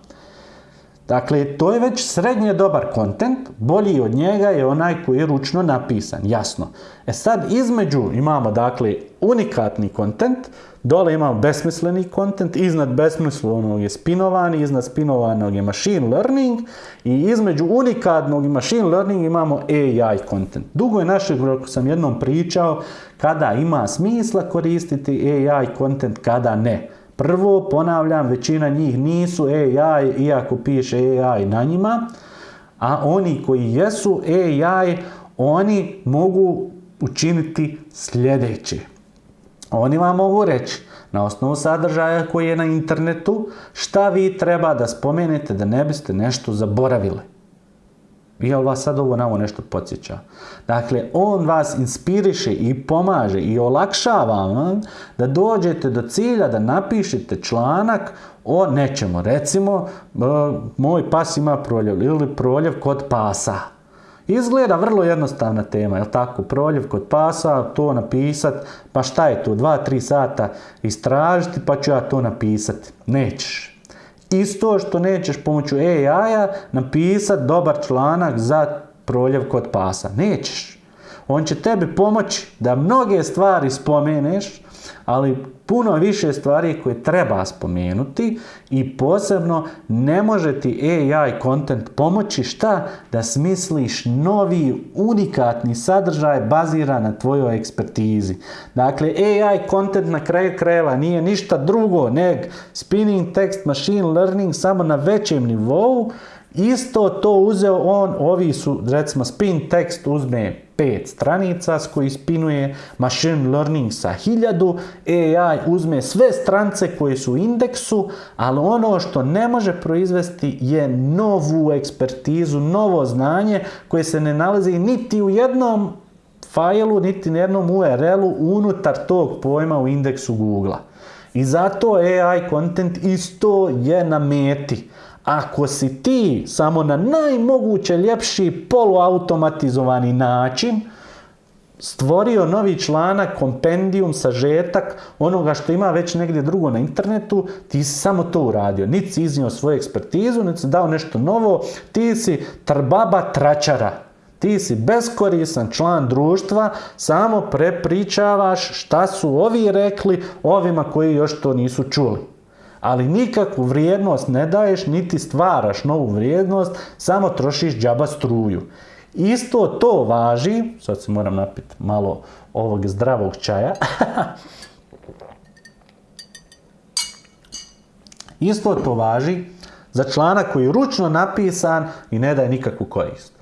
Dakle, to je već srednje dobar kontent, bolji od njega je onaj koji je ručno napisan, jasno. E sad, između imamo, dakle, unikatni kontent, dole imamo besmisleni kontent, iznad besmislenog je spinovani, iznad spinovanog je machine learning i između unikatnog i machine learning imamo AI kontent. Dugo je naše, kako sam jednom pričao, kada ima smisla koristiti AI kontent, kada ne. Prvo, ponavljam, većina njih nisu AI, iako piše AI na njima, a oni koji jesu AI, oni mogu učiniti sljedeće. Oni vam mogu reći, na osnovu sadržaja koji je na internetu, šta vi treba da spomenete da ne biste nešto zaboravili. Jel vas sad ovo na ovo nešto podsjeća? Dakle, on vas inspiriše i pomaže i olakšava vam da dođete do cilja da napišete članak o nečemu. Recimo, moj pas ima proljev ili proljev kod pasa. Izgleda vrlo jednostavna tema, je tako? Proljev kod pasa, to napisat, pa šta je to, dva, tri sata istražiti, pa ću ja to napisati. Nećeš. Isto što nećeš pomoću AI-a napisati dobar članak za proljev kod pasa. Nećeš. On će tebi pomoći da mnoge stvari spomeneš, ali puno više stvari koje treba spomenuti i posebno ne može ti AI content pomoći šta? Da smisliš novi unikatni sadržaj baziran na tvojoj ekspertizi. Dakle, AI content na kraju krajeva nije ništa drugo neg spinning text machine learning samo na većem nivou Isto to uzeo on, ovi su, recimo, spin tekst uzme pet stranica s koji spinuje machine learning sa hiljadu, AI uzme sve strance koje su u indeksu, ali ono što ne može proizvesti je novu ekspertizu, novo znanje koje se ne nalazi niti u jednom failu, niti u jednom URL-u unutar tog pojma u indeksu Google-a. I zato AI content isto je na meti. Ako si ti samo na najmoguće ljepši poluautomatizovani način stvorio novi članak, kompendijum, sažetak onoga što ima već negdje drugo na internetu, ti si samo to uradio. Niti si iznio svoju ekspertizu, niti si dao nešto novo, ti si trbaba tračara. Ti si beskorisan član društva, samo prepričavaš šta su ovi rekli ovima koji još to nisu čuli ali nikakvu vrijednost ne daješ, niti stvaraš novu vrijednost, samo trošiš džaba struju. Isto to važi, sad se moram napiti malo ovog zdravog čaja, Isto to važi za članak koji je ručno napisan i ne daje nikakvu korist.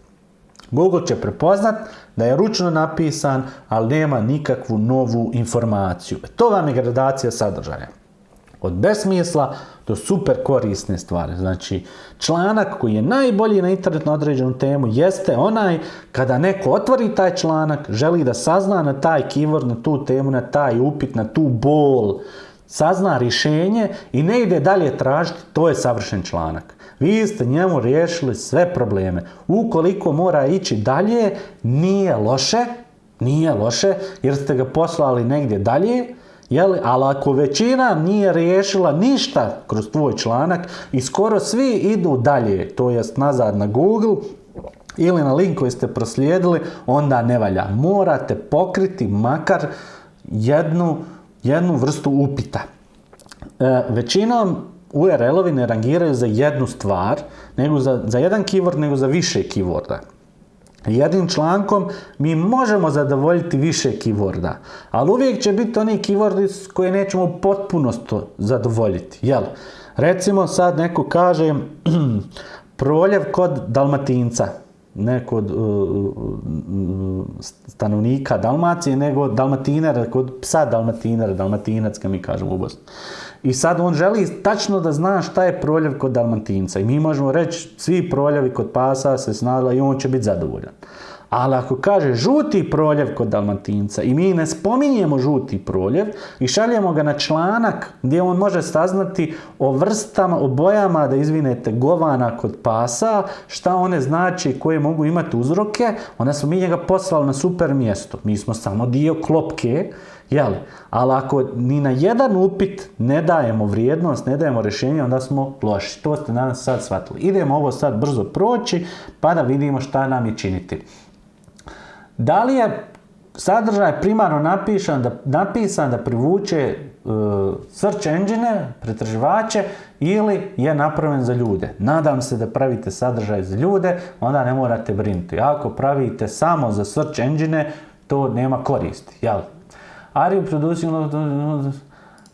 Google će prepoznat da je ručno napisan, ali nema nikakvu novu informaciju. To vam je gradacija sadržaja. Od besmisla do super korisne stvari. Znači, članak koji je najbolji na internet na određenu temu jeste onaj kada neko otvori taj članak, želi da sazna na taj keyword, na tu temu, na taj upit, na tu bol, sazna rješenje i ne ide dalje tražiti, to je savršen članak. Vi ste njemu riješili sve probleme. Ukoliko mora ići dalje, nije loše, nije loše jer ste ga poslali negdje dalje, Jeli? Ali ako većina nije riješila ništa kroz tvoj članak i skoro svi idu dalje, to jest nazad na Google, ili na link koji ste proslijedili, onda ne valja. Morate pokriti makar jednu, jednu vrstu upita. E, većinom URL-ovi ne rangiraju za jednu stvar, nego za, za jedan keyword, nego za više keyworda. Jednim člankom mi možemo zadovoljiti više keyworda, ali uvijek će biti oni keywordi koje nećemo u potpunost zadovoljiti. Jel? Recimo sad neko kaže proljev kod dalmatinca, ne kod uh, stanovnika Dalmacije, nego dalmatinara, kod psa dalmatinara, dalmatinac, kad mi kažemo u Bosni. I sad on želi tačno da zna šta je proljev kod dalmatinca. I mi možemo reći, svi proljevi kod pasa se snadla i on će biti zadovoljan. Ali ako kaže žuti proljev kod dalmatinca i mi ne spominjemo žuti proljev i šaljemo ga na članak gdje on može saznati o vrstama, o bojama da izvinete govana kod pasa, šta one znači, koje mogu imati uzroke, onda smo mi njega poslali na super mjesto. Mi smo samo dio klopke, jel? Ali ako ni na jedan upit ne dajemo vrijednost, ne dajemo rješenje, onda smo loši. To ste danas sad shvatili. Idemo ovo sad brzo proći, pa da vidimo šta nam je činiti. Da li je sadržaj primarno napisan da, napisan da privuče uh, search engine, pretraživače ili je napravljen za ljude. Nadam se da pravite sadržaj za ljude, onda ne morate brinuti. Ako pravite samo za search engine, to nema koristi. Jel? Are you producing...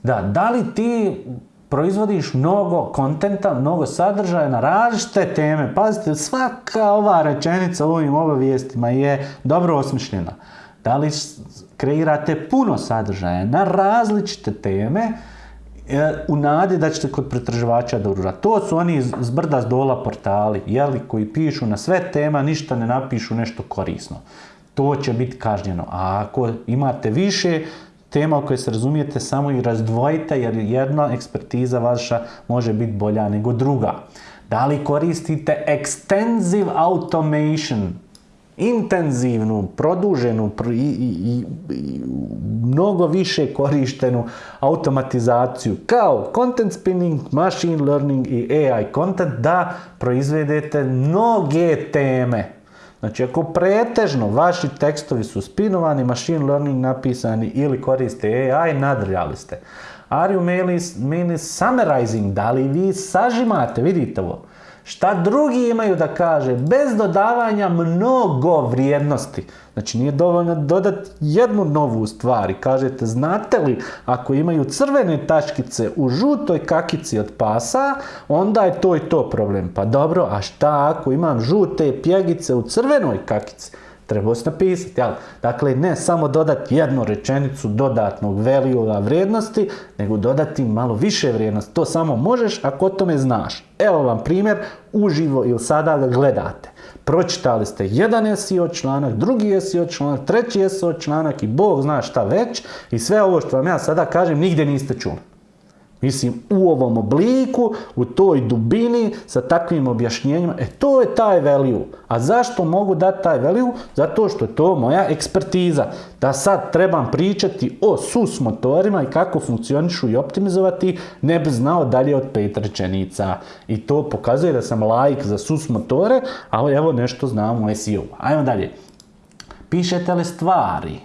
Da, da li ti proizvodiš mnogo kontenta, mnogo sadržaja na različite teme. Pazite, svaka ova rečenica u ovim obavijestima je dobro osmišljena. Da li kreirate puno sadržaja na različite teme e, u nadi da ćete kod pretraživača dobro To su oni z brda z dola portali, jeli, koji pišu na sve tema, ništa ne napišu nešto korisno. To će biti kažnjeno. A ako imate više tema o kojoj se razumijete samo i razdvojite jer jedna ekspertiza vaša može biti bolja nego druga. Da li koristite extensive automation, intenzivnu, produženu i, mnogo više korištenu automatizaciju kao content spinning, machine learning i AI content da proizvedete mnoge teme Znači, ako pretežno vaši tekstovi su spinovani, machine learning napisani ili koriste AI, nadrljali ste. Are you mainly, summarizing? Da li vi sažimate? Vidite ovo. Šta drugi imaju da kaže bez dodavanja mnogo vrijednosti. Znači nije dovoljno dodati jednu novu stvar i kažete znate li ako imaju crvene tačkice u žutoj kakici od pasa onda je to i to problem. Pa dobro, a šta ako imam žute pjegice u crvenoj kakici? Treba se napisati, jel? Dakle, ne samo dodati jednu rečenicu dodatnog value vrijednosti, nego dodati malo više vrijednosti. To samo možeš ako o tome znaš. Evo vam primjer, uživo ili sada ga gledate. Pročitali ste jedan SEO članak, drugi SEO članak, treći SEO članak i Bog zna šta već i sve ovo što vam ja sada kažem nigdje niste čuli. Mislim, u ovom obliku, u toj dubini, sa takvim objašnjenjima, e to je taj value. A zašto mogu dati taj value? Zato što je to moja ekspertiza. Da sad trebam pričati o SUS motorima i kako funkcionišu i optimizovati, ne bi znao dalje od pet rečenica. I to pokazuje da sam laik za SUS motore, ali evo nešto znam o SEO. Ajmo dalje. Pišete li stvari?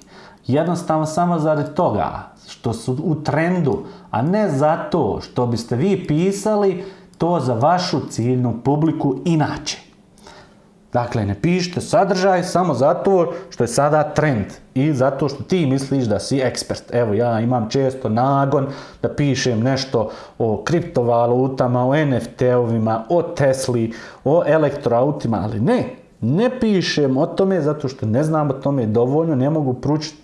Jednostavno samo zaradi toga što su u trendu, a ne zato što biste vi pisali to za vašu ciljnu publiku inače. Dakle, ne pišite sadržaj samo zato što je sada trend i zato što ti misliš da si ekspert. Evo, ja imam često nagon da pišem nešto o kriptovalutama, o NFT-ovima, o Tesli, o elektroautima, ali ne, ne pišem o tome zato što ne znam o tome dovoljno, ne mogu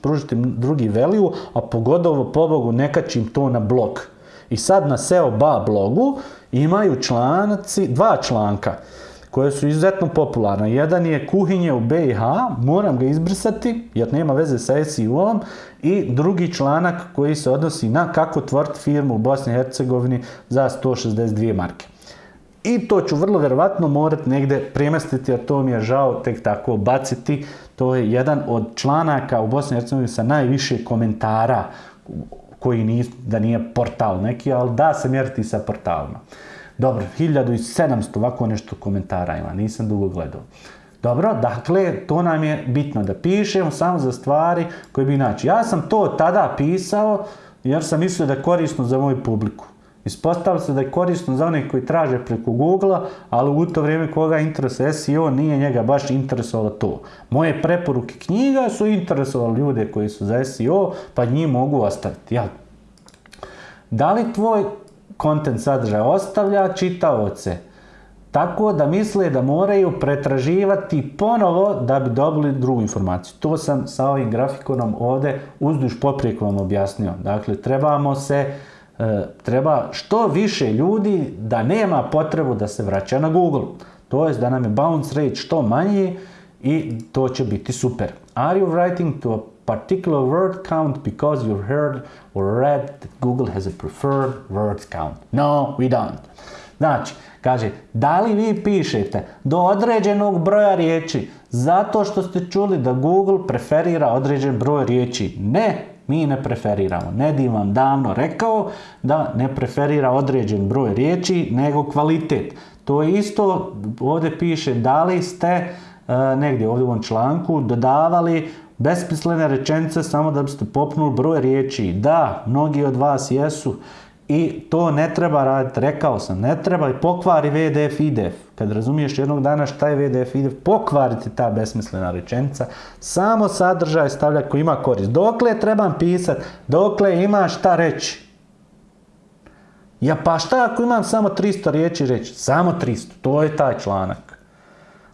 pružiti drugi value, a pogodovo pobogu ne kačim to na blog. I sad na SEO ba blogu imaju članci, dva članka koje su izuzetno popularne. Jedan je kuhinje u BiH, moram ga izbrisati jer nema veze sa SEO-om i drugi članak koji se odnosi na kako tvoriti firmu u Bosni i Hercegovini za 162 marke. I to ću vrlo vjerovatno morati negdje premestiti, a to mi je žao tek tako baciti. To je jedan od članaka u Bosni i Hercegovini sa najviše komentara koji nije, da nije portal neki, ali da se mjeriti sa portalima. Dobro, 1700 ovako nešto komentara ima, nisam dugo gledao. Dobro, dakle, to nam je bitno da pišemo samo za stvari koje bi inače. Ja sam to tada pisao jer sam mislio da je korisno za moju publiku. Ispostavilo se da je korisno za one koji traže preko Google, ali u to vrijeme koga interesuje SEO nije njega baš interesovalo to. Moje preporuke knjiga su interesovali ljude koji su za SEO, pa njih mogu ostaviti. Ja. Da li tvoj kontent sadržaj ostavlja čitaoce? Tako da misle da moraju pretraživati ponovo da bi dobili drugu informaciju. To sam sa ovim grafikonom ovdje uzduž poprijeko vam objasnio. Dakle, trebamo se treba što više ljudi da nema potrebu da se vraća na Google. To je da nam je bounce rate što manji i to će biti super. Are you writing to a particular word count because you heard or read that Google has a preferred word count? No, we don't. Znači, kaže, da li vi pišete do određenog broja riječi zato što ste čuli da Google preferira određen broj riječi? Ne, mi ne preferiramo. Nedim vam davno rekao da ne preferira određen broj riječi, nego kvalitet. To je isto, ovdje piše da li ste e, negdje ovdje u ovom članku dodavali besmislene rečenice samo da biste popnuli broj riječi. Da, mnogi od vas jesu. I to ne treba raditi, rekao sam, ne treba i pokvari VDF IDF. Kad razumiješ jednog dana šta je VDF IDF, pokvariti ta besmislena rečenica. Samo sadržaj stavlja koji ima korist. Dokle trebam pisati, dokle ima šta reći. Ja pa šta ako imam samo 300 riječi reći? Samo 300, to je taj članak.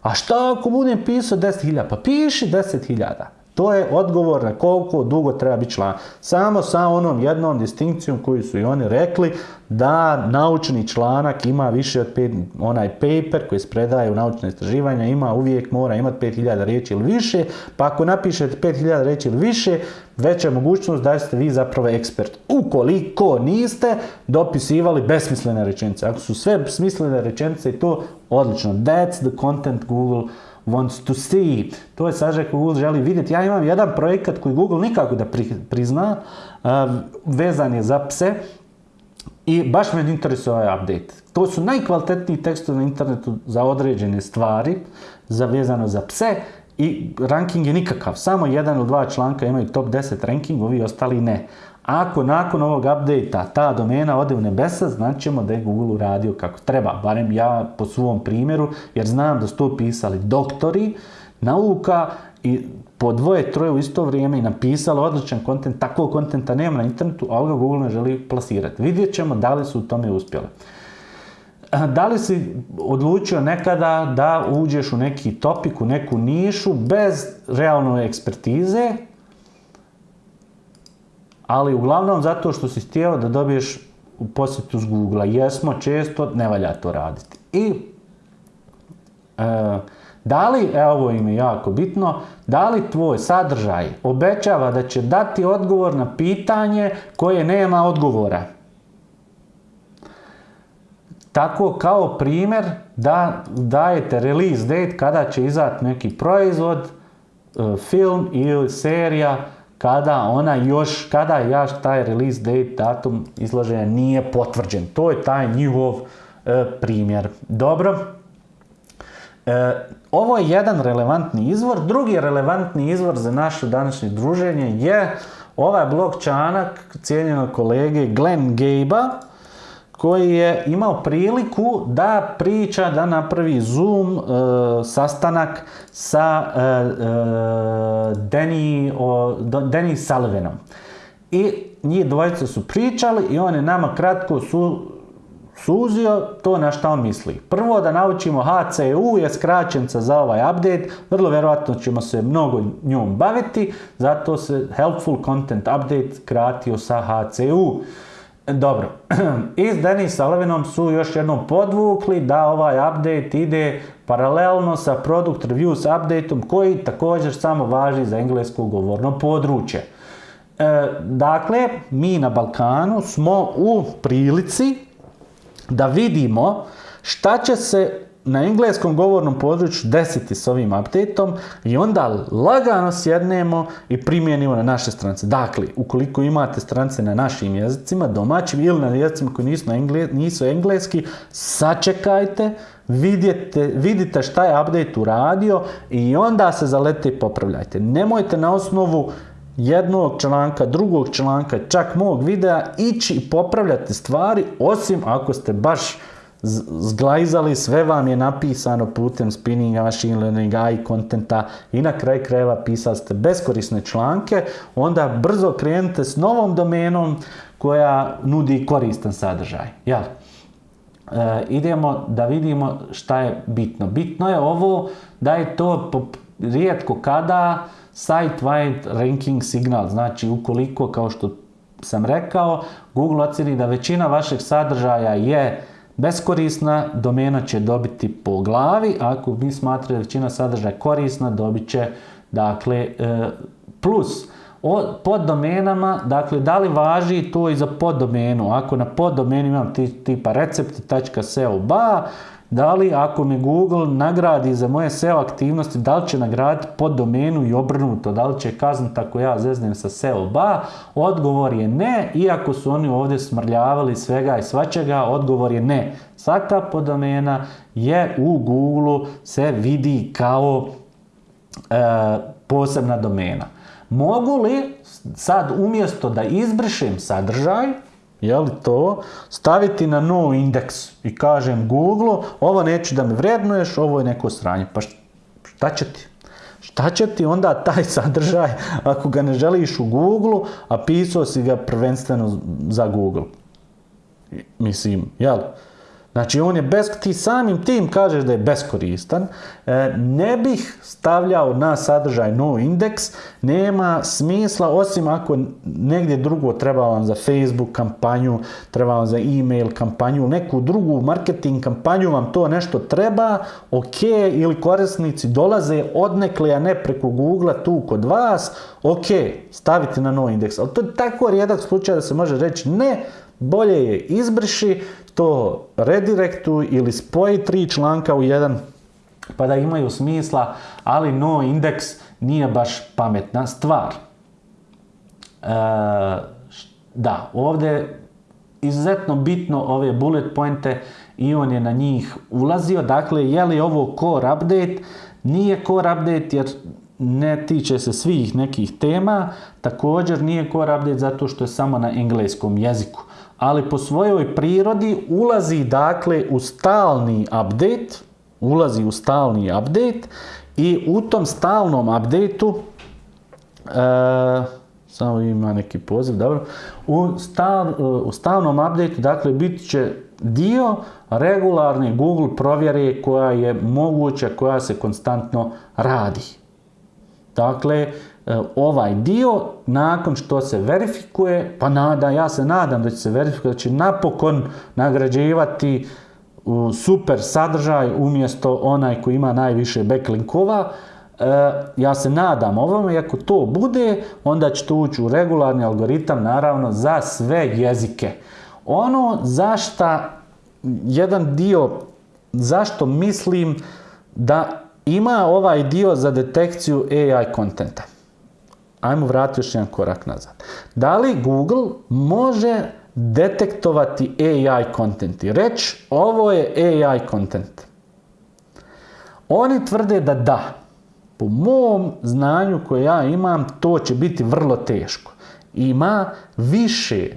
A šta ako budem pisao 10.000? Pa piši 10.000. To je odgovor na koliko dugo treba biti član. Samo sa onom jednom distinkcijom koju su i oni rekli da naučni članak ima više od pet, onaj paper koji se predaje u naučne istraživanja ima uvijek mora imati 5000 riječi ili više, pa ako napišete 5000 riječi ili više, veća mogućnost da ste vi zapravo ekspert. Ukoliko niste dopisivali besmislene rečenice, ako su sve smislene rečenice i to odlično. That's the content Google wants to see. To je sadržaj koji Google želi vidjeti. Ja imam jedan projekat koji Google nikako da prizna, vezan je za pse i baš me interesuje ovaj update. To su najkvalitetniji tekstovi na internetu za određene stvari, za vezano za pse i ranking je nikakav. Samo jedan ili dva članka imaju top 10 ranking, ovi ostali ne. Ako nakon ovog update ta domena ode u nebesa, znaćemo da je Google uradio kako treba. Barem ja po svom primjeru, jer znam da su to pisali doktori nauka i po dvoje, troje u isto vrijeme i napisali odličan kontent, takvog kontenta nema na internetu, ali ga Google ne želi plasirati. Vidjet ćemo da li su u tome uspjeli. Da li si odlučio nekada da uđeš u neki topik, u neku nišu bez realne ekspertize, ali uglavnom zato što si htio da dobiješ u posjetu s Google-a. Jesmo često, ne valja to raditi. I e, da li, evo ovo im je jako bitno, da li tvoj sadržaj obećava da će dati odgovor na pitanje koje nema odgovora? Tako kao primjer da dajete release date kada će izaći neki proizvod, e, film ili serija kada ona još, kada još taj release date, datum izlaženja nije potvrđen. To je taj njihov e, primjer. Dobro. E, ovo je jedan relevantni izvor. Drugi relevantni izvor za naše današnje druženje je ovaj blog članak cijenjenog kolege Glenn Gaba koji je imao priliku da priča, da napravi Zoom e, sastanak sa e, e, o, Danny Sullivanom. I njih dvojice su pričali i on je nama kratko su, suzio to na što on misli. Prvo da naučimo HCU je skraćenca za ovaj update, vrlo vjerojatno ćemo se mnogo njom baviti, zato se Helpful Content Update kratio sa HCU. Dobro, i s Denis Sullivanom su još jednom podvukli da ovaj update ide paralelno sa Product Reviews updateom koji također samo važi za englesko govorno područje. E, dakle, mi na Balkanu smo u prilici da vidimo šta će se na engleskom govornom području desiti s ovim updateom i onda lagano sjednemo i primijenimo na naše strance. Dakle, ukoliko imate strance na našim jezicima, domaćim ili na jezicima koji nisu, nisu engleski, sačekajte, vidite, vidite šta je update uradio i onda se zalete i popravljajte. Nemojte na osnovu jednog članka, drugog članka, čak mog videa ići i popravljati stvari, osim ako ste baš zglajzali, sve vam je napisano putem spinninga, machine learninga i kontenta i na kraj krajeva pisali ste beskorisne članke, onda brzo krenite s novom domenom koja nudi koristan sadržaj. Jel? E, idemo da vidimo šta je bitno. Bitno je ovo da je to rijetko kada site-wide ranking signal. Znači, ukoliko, kao što sam rekao, Google ocjeni da većina vašeg sadržaja je beskorisna, domena će dobiti po glavi, ako mi smatramo da većina sadržaja korisna, dobit će dakle e, plus. O poddomenama, dakle, da li važi to i za poddomenu? Ako na poddomenu imam tipa recepti.seo ba, da li ako me Google nagradi za moje SEO aktivnosti, da li će nagraditi pod domenu i obrnuto, da li će kazniti ako ja zeznem sa SEO ba? Odgovor je ne, iako su oni ovdje smrljavali svega i svačega, odgovor je ne. Svaka poddomena je u Google se vidi kao e, posebna domena. Mogu li sad umjesto da izbrišem sadržaj, je li to, staviti na no indeks i kažem Google, ovo neću da me vrednuješ, ovo je neko sranje. Pa šta će ti? Šta će ti onda taj sadržaj ako ga ne želiš u Google, a pisao si ga prvenstveno za Google? Mislim, jel? Znači on je bez, ti samim tim kažeš da je beskoristan, e, ne bih stavljao na sadržaj no indeks, nema smisla osim ako negdje drugo treba vam za Facebook kampanju, treba vam za e-mail kampanju, neku drugu marketing kampanju vam to nešto treba, ok, ili korisnici dolaze odnekle, a ne preko Google tu kod vas, ok, stavite na no indeks. Ali to je tako rijedak slučaj da se može reći ne, bolje je izbriši, to redirektuj ili spoji tri članka u jedan pa da imaju smisla, ali no indeks nije baš pametna stvar. E, da, ovdje izuzetno bitno ove bullet pointe i on je na njih ulazio. Dakle, je li ovo core update? Nije core update jer ne tiče se svih nekih tema. Također nije core update zato što je samo na engleskom jeziku ali po svojoj prirodi ulazi dakle u stalni update, ulazi u stalni update i u tom stalnom updateu e, samo ima neki poziv, dobro. U, u stalnom updateu, dakle, bit će dio regularne Google provjere koja je moguća, koja se konstantno radi. Dakle, E, ovaj dio nakon što se verifikuje, pa nada, ja se nadam da će se verifikovati, da će napokon nagrađivati super sadržaj umjesto onaj koji ima najviše backlinkova. E, ja se nadam ovome i ako to bude, onda će to ući u regularni algoritam, naravno, za sve jezike. Ono zašta, jedan dio, zašto mislim da ima ovaj dio za detekciju AI kontenta. Ajmo vratiti još jedan korak nazad. Da li Google može detektovati AI content i reći ovo je AI content? Oni tvrde da da. Po mom znanju koje ja imam, to će biti vrlo teško. Ima više,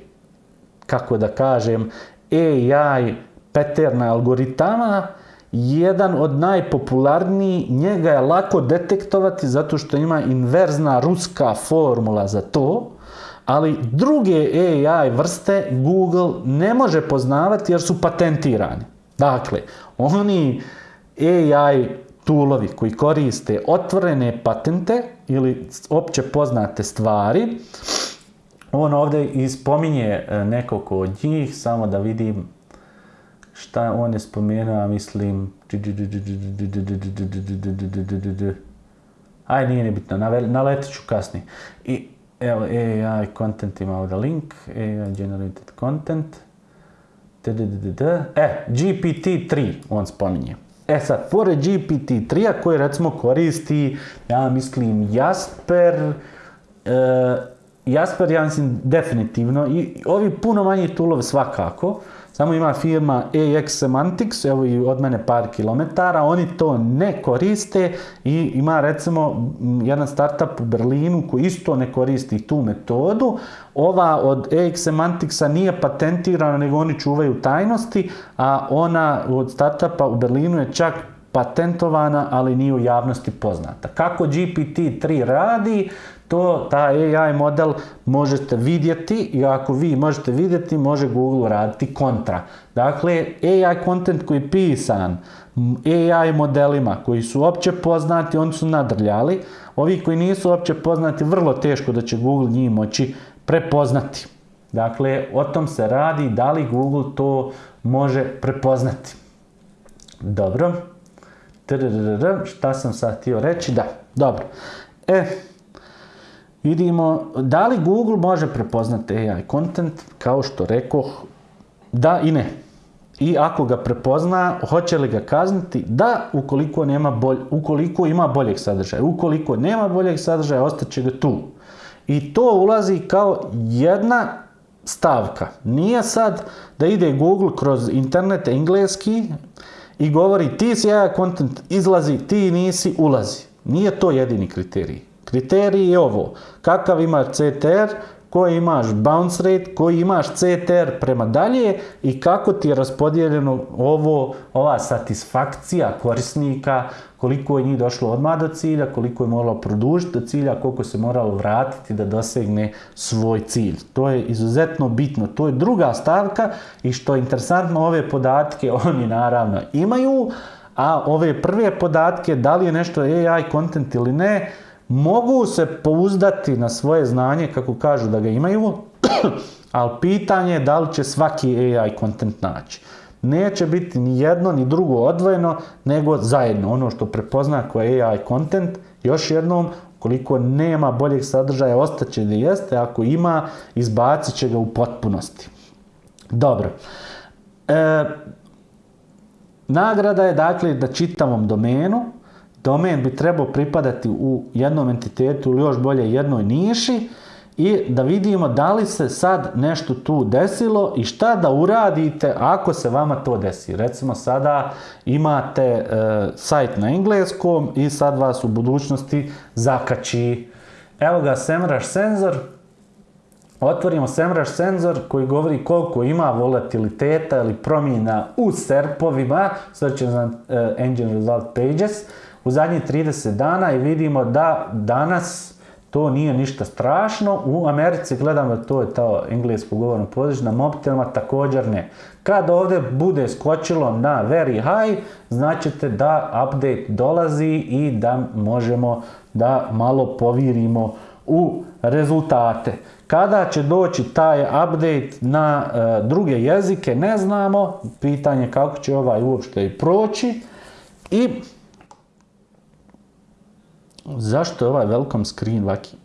kako da kažem, AI pattern algoritama jedan od najpopularnijih, njega je lako detektovati zato što ima inverzna ruska formula za to, ali druge AI vrste Google ne može poznavati jer su patentirani. Dakle, oni AI toolovi koji koriste otvorene patente ili opće poznate stvari, on ovdje ispominje nekoliko od njih, samo da vidim šta on je spomenuo, mislim... Aj, nije nebitno, naletit ću kasnije. I evo, AI content ima ovdje link, AI generated content. E, GPT-3 on spominje. E sad, pored GPT-3-a koji recimo koristi, ja mislim, Jasper, Jasper ja mislim definitivno i ovi puno manji toolovi svakako, samo ima firma AX Semantics, evo i od mene par kilometara, oni to ne koriste i ima recimo jedan startup u Berlinu koji isto ne koristi tu metodu. Ova od AX Semanticsa nije patentirana, nego oni čuvaju tajnosti, a ona od startupa u Berlinu je čak patentovana, ali nije u javnosti poznata. Kako GPT-3 radi, to, ta AI model možete vidjeti i ako vi možete vidjeti, može Google raditi kontra. Dakle, AI content koji je pisan AI modelima koji su opće poznati, oni su nadrljali. Ovi koji nisu opće poznati, vrlo teško da će Google njih moći prepoznati. Dakle, o tom se radi, da li Google to može prepoznati. Dobro. Šta sam sad htio reći? Da, dobro. E, vidimo da li Google može prepoznati AI content, kao što rekoh, da i ne. I ako ga prepozna, hoće li ga kazniti? Da, ukoliko, nema bolj, ukoliko ima boljeg sadržaja. Ukoliko nema boljeg sadržaja, ostaće ga tu. I to ulazi kao jedna stavka. Nije sad da ide Google kroz internet engleski i govori ti si AI content, izlazi, ti nisi, ulazi. Nije to jedini kriterij. Kriterij je ovo, kakav imaš CTR, koji imaš bounce rate, koji imaš CTR prema dalje i kako ti je raspodijeljeno ovo, ova satisfakcija korisnika, koliko je njih došlo odmah do cilja, koliko je moralo produžiti do cilja, koliko se moralo vratiti da dosegne svoj cilj. To je izuzetno bitno. To je druga stavka i što je interesantno, ove podatke oni naravno imaju, a ove prve podatke, da li je nešto AI content ili ne, mogu se pouzdati na svoje znanje, kako kažu da ga imaju, ali pitanje je da li će svaki AI content naći. Neće biti ni jedno ni drugo odvojeno, nego zajedno. Ono što prepozna kao AI content, još jednom, koliko nema boljeg sadržaja, ostaće da jeste, ako ima, izbacit će ga u potpunosti. Dobro. E, nagrada je dakle da čitavom domenu, domen bi trebao pripadati u jednom entitetu ili još bolje jednoj niši i da vidimo da li se sad nešto tu desilo i šta da uradite ako se vama to desi. Recimo sada imate e, sajt na engleskom i sad vas u budućnosti zakači. Evo ga SEMrush senzor. Otvorimo SEMrush senzor koji govori koliko ima volatiliteta ili promjena u serpovima, Search Engine Result Pages u zadnjih 30 dana i vidimo da danas to nije ništa strašno. U Americi gledamo to je to englesko govorno mobitelima također ne. Kad ovdje bude skočilo na very high, značite da update dolazi i da možemo da malo povirimo u rezultate. Kada će doći taj update na e, druge jezike, ne znamo. Pitanje kako će ovaj uopšte i proći. I Zašto je ovaj welcome screen vaki?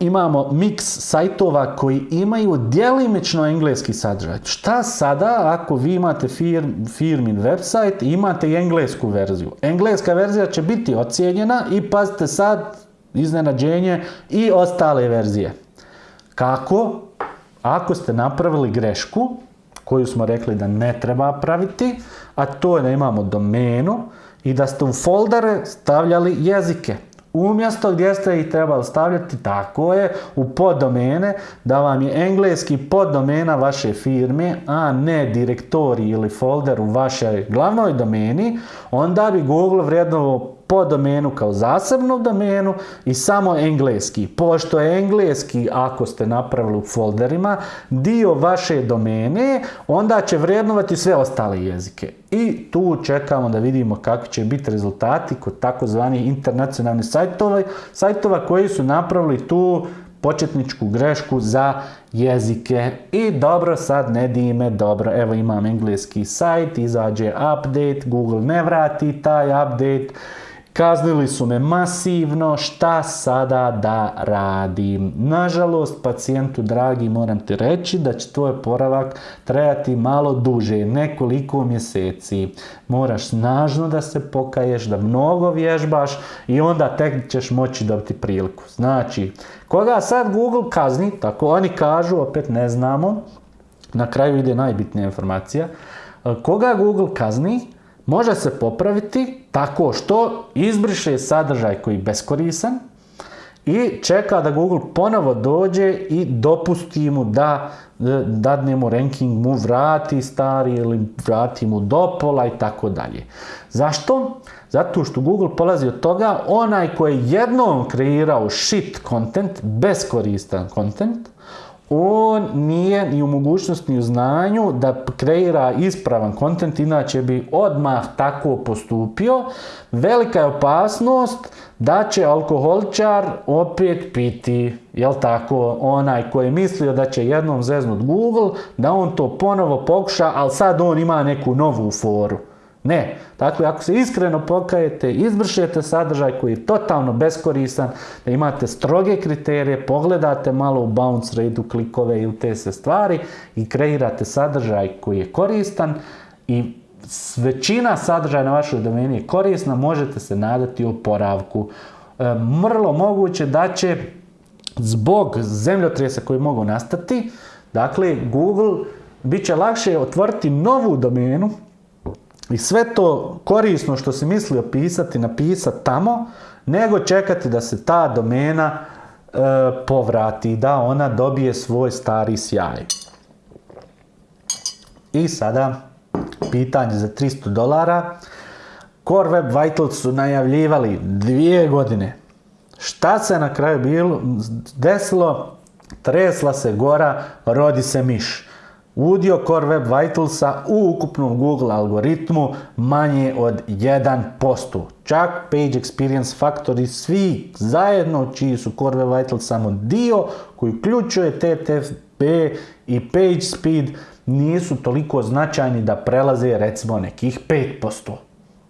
Imamo mix sajtova koji imaju djelimično engleski sadržaj. Šta sada ako vi imate firm, firmin website i imate i englesku verziju? Engleska verzija će biti ocijenjena i pazite sad iznenađenje i ostale verzije. Kako? Ako ste napravili grešku koju smo rekli da ne treba praviti, a to je da imamo domenu, i da ste u foldere stavljali jezike. Umjesto gdje ste ih trebali stavljati, tako je, u poddomene, da vam je engleski poddomena vaše firme, a ne direktori ili folder u vašoj glavnoj domeni, onda bi Google vrijednovo po domenu kao zasebnu domenu i samo engleski. Pošto je engleski, ako ste napravili u folderima, dio vaše domene, onda će vrednovati sve ostale jezike. I tu čekamo da vidimo kakvi će biti rezultati kod takozvanih internacionalnih sajtova, sajtova koji su napravili tu početničku grešku za jezike. I dobro, sad ne dime, dobro, evo imam engleski sajt, izađe update, Google ne vrati taj update, Kaznili su me masivno, šta sada da radim? Nažalost, pacijentu dragi, moram ti reći da će tvoj poravak trajati malo duže, nekoliko mjeseci. Moraš snažno da se pokaješ, da mnogo vježbaš i onda tek ćeš moći dobiti priliku. Znači, koga sad Google kazni, tako oni kažu, opet ne znamo, na kraju ide najbitnija informacija, koga Google kazni, može se popraviti tako što izbriše sadržaj koji je beskorisan i čeka da Google ponovo dođe i dopusti mu da dadne mu ranking, mu vrati stari ili vrati mu do pola i tako dalje. Zašto? Zato što Google polazi od toga onaj koji je jednom kreirao shit content, beskoristan content, on nije ni u mogućnosti ni u znanju da kreira ispravan kontent, inače bi odmah tako postupio. Velika je opasnost da će alkoholičar opet piti, jel tako, onaj koji je mislio da će jednom zeznut Google, da on to ponovo pokuša, ali sad on ima neku novu foru. Ne. Dakle, ako se iskreno pokajete, izvršujete sadržaj koji je totalno beskorisan, da imate stroge kriterije, pogledate malo u bounce rate, klikove i u te se stvari i kreirate sadržaj koji je koristan i većina sadržaja na vašoj domeni je korisna, možete se nadati oporavku. E, mrlo moguće da će zbog zemljotresa koji mogu nastati, dakle, Google bit će lakše otvoriti novu domenu i sve to korisno što si mislio pisati, napisati tamo, nego čekati da se ta domena e, povrati, da ona dobije svoj stari sjaj. I sada pitanje za 300 dolara. Core Web Vitals su najavljivali dvije godine. Šta se na kraju bilo desilo? Tresla se gora, rodi se miš. Udio Core Web Vitalsa u ukupnom Google algoritmu manje od 1%. Čak Page Experience Factory svi zajedno, čiji su Core Web Vitals samo dio koji uključuje TTP i Page Speed, nisu toliko značajni da prelaze recimo nekih 5%.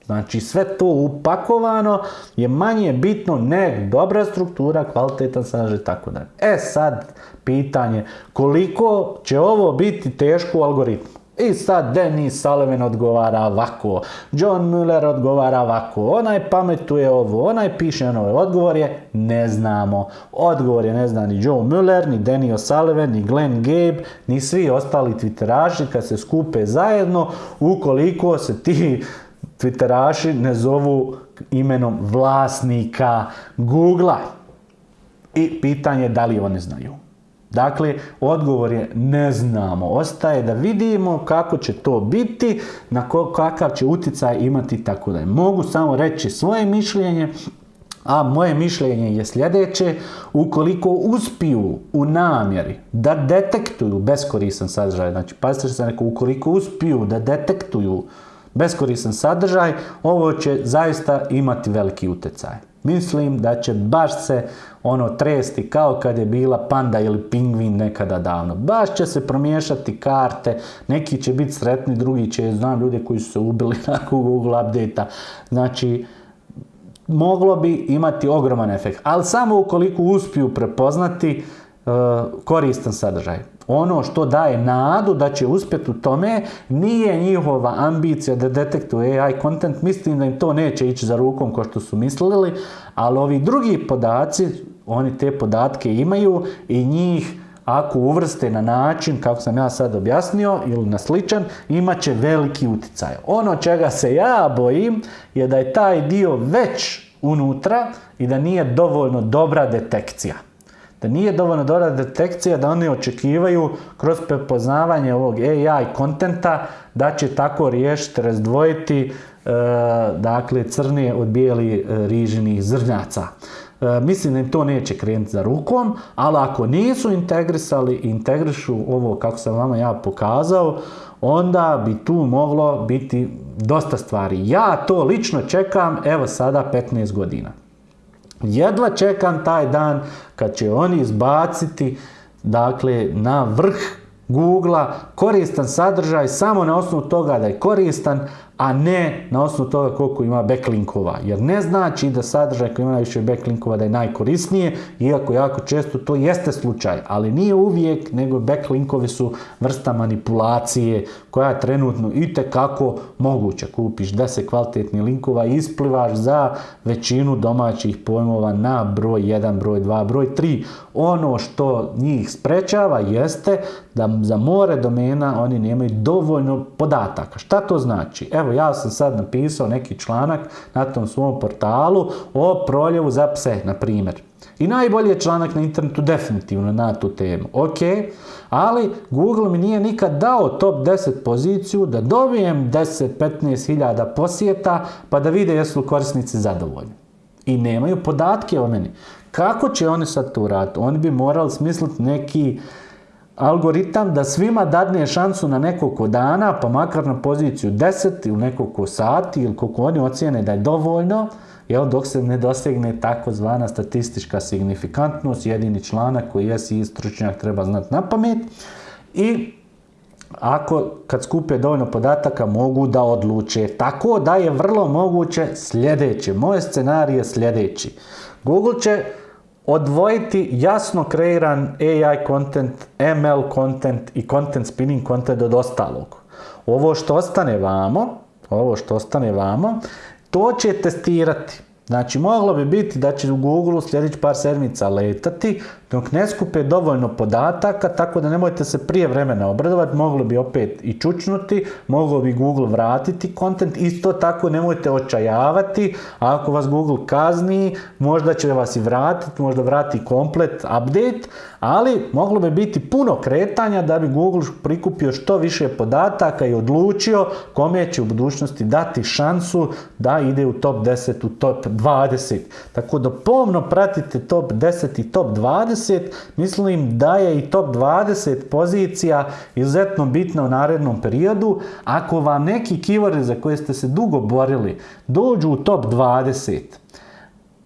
Znači sve to upakovano je manje bitno ne dobra struktura, kvalitetan sadržaj i tako dalje. E sad pitanje koliko će ovo biti teško u algoritmu. I sad Denis Sullivan odgovara ovako, John Muller odgovara ovako, onaj pametuje ovo, onaj piše ono, odgovor je ne znamo. Odgovor je ne zna ni Joe Muller, ni Denis Sullivan, ni Glenn Gabe, ni svi ostali twitteraši kad se skupe zajedno, ukoliko se ti twitteraši ne zovu imenom vlasnika Google-a. I pitanje je da li oni znaju. Dakle, odgovor je ne znamo. Ostaje da vidimo kako će to biti, na kakav će utjecaj imati tako da Mogu samo reći svoje mišljenje, a moje mišljenje je sljedeće, ukoliko uspiju u namjeri da detektuju beskorisan sadržaj, znači pazite što sam rekao, ukoliko uspiju da detektuju beskoristan sadržaj, ovo će zaista imati veliki utjecaj. Mislim da će baš se ono tresti kao kad je bila panda ili pingvin nekada davno. Baš će se promiješati karte, neki će biti sretni, drugi će, znam ljude koji su se ubili nakon Google update Znači, moglo bi imati ogroman efekt, ali samo ukoliko uspiju prepoznati uh, koristan sadržaj ono što daje nadu da će uspjeti u tome nije njihova ambicija da detektuje AI content, mislim da im to neće ići za rukom kao što su mislili, ali ovi drugi podaci, oni te podatke imaju i njih ako uvrste na način, kako sam ja sad objasnio, ili na sličan, imat će veliki utjecaj. Ono čega se ja bojim je da je taj dio već unutra i da nije dovoljno dobra detekcija da nije dovoljno dobra detekcija da oni očekivaju kroz prepoznavanje ovog AI kontenta da će tako riješiti, razdvojiti e, dakle crne od bijeli e, rižinih zrnjaca. E, mislim da im to neće krenuti za rukom, ali ako nisu integrisali i integrišu ovo kako sam vama ja pokazao, onda bi tu moglo biti dosta stvari. Ja to lično čekam, evo sada 15 godina. Jedva čekam taj dan kad će oni izbaciti dakle, na vrh Google-a koristan sadržaj samo na osnovu toga da je koristan, a ne na osnovu toga koliko ima backlinkova. Jer ne znači da sadržaj koji ima najviše backlinkova da je najkorisnije, iako jako često to jeste slučaj, ali nije uvijek, nego backlinkovi su vrsta manipulacije koja je trenutno i kako moguća. Kupiš 10 kvalitetnih linkova i isplivaš za većinu domaćih pojmova na broj 1, broj 2, broj 3. Ono što njih sprečava jeste da za more domena oni nemaju dovoljno podataka. Šta to znači? Evo ja sam sad napisao neki članak na tom svom portalu o proljevu za pse, na primjer. I najbolji je članak na internetu definitivno na tu temu. Ok, ali Google mi nije nikad dao top 10 poziciju da dobijem 10-15 hiljada posjeta pa da vide jesu korisnici zadovoljni. I nemaju podatke o meni. Kako će oni sad to uraditi? Oni bi morali smisliti neki algoritam da svima dadne šansu na nekoliko dana, pa makar na poziciju 10 ili nekoliko sati ili koliko oni ocijene da je dovoljno, jel, dok se ne dosegne takozvana statistička signifikantnost, jedini članak koji jesi stručnjak treba znati na pamet. I ako kad skupe dovoljno podataka mogu da odluče. Tako da je vrlo moguće sljedeće. Moj scenarij je sljedeći. Google će odvojiti jasno kreiran AI content, ML content i content spinning content od ostalog. Ovo što ostane vamo, ovo što ostane vamo, to će testirati. Znači, moglo bi biti da će u Google sljedeći par sedmica letati, dok ne skupe dovoljno podataka, tako da nemojte se prije vremena obradovati, moglo bi opet i čučnuti, moglo bi Google vratiti kontent, isto tako nemojte očajavati, ako vas Google kazni, možda će vas i vratiti, možda vrati komplet update, ali moglo bi biti puno kretanja da bi Google prikupio što više podataka i odlučio kome će u budućnosti dati šansu da ide u top 10, u top 20. Tako da pomno pratite top 10 i top 20. Mislim da je i top 20 pozicija izuzetno bitna u narednom periodu. Ako vam neki keywordi za koje ste se dugo borili dođu u top 20,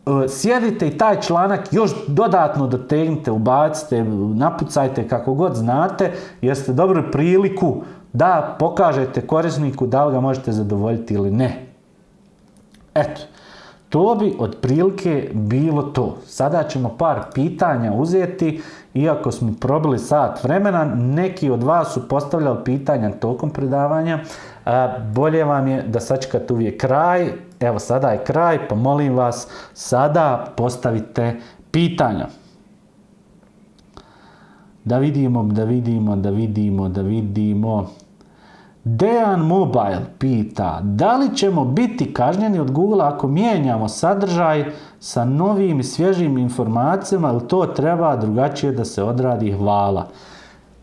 E, sjedite i taj članak još dodatno dotegnite, ubacite, napucajte kako god znate, jer ste dobru priliku da pokažete korisniku da li ga možete zadovoljiti ili ne. Eto, to bi otprilike bilo to. Sada ćemo par pitanja uzeti, iako smo probili sat vremena, neki od vas su postavljali pitanja tokom predavanja, bolje vam je da sačekate uvijek kraj. Evo sada je kraj, pa molim vas sada postavite pitanja. Da vidimo, da vidimo, da vidimo, da vidimo. Dejan Mobile pita, da li ćemo biti kažnjeni od Google ako mijenjamo sadržaj sa novim i svježim informacijama ili to treba drugačije da se odradi hvala.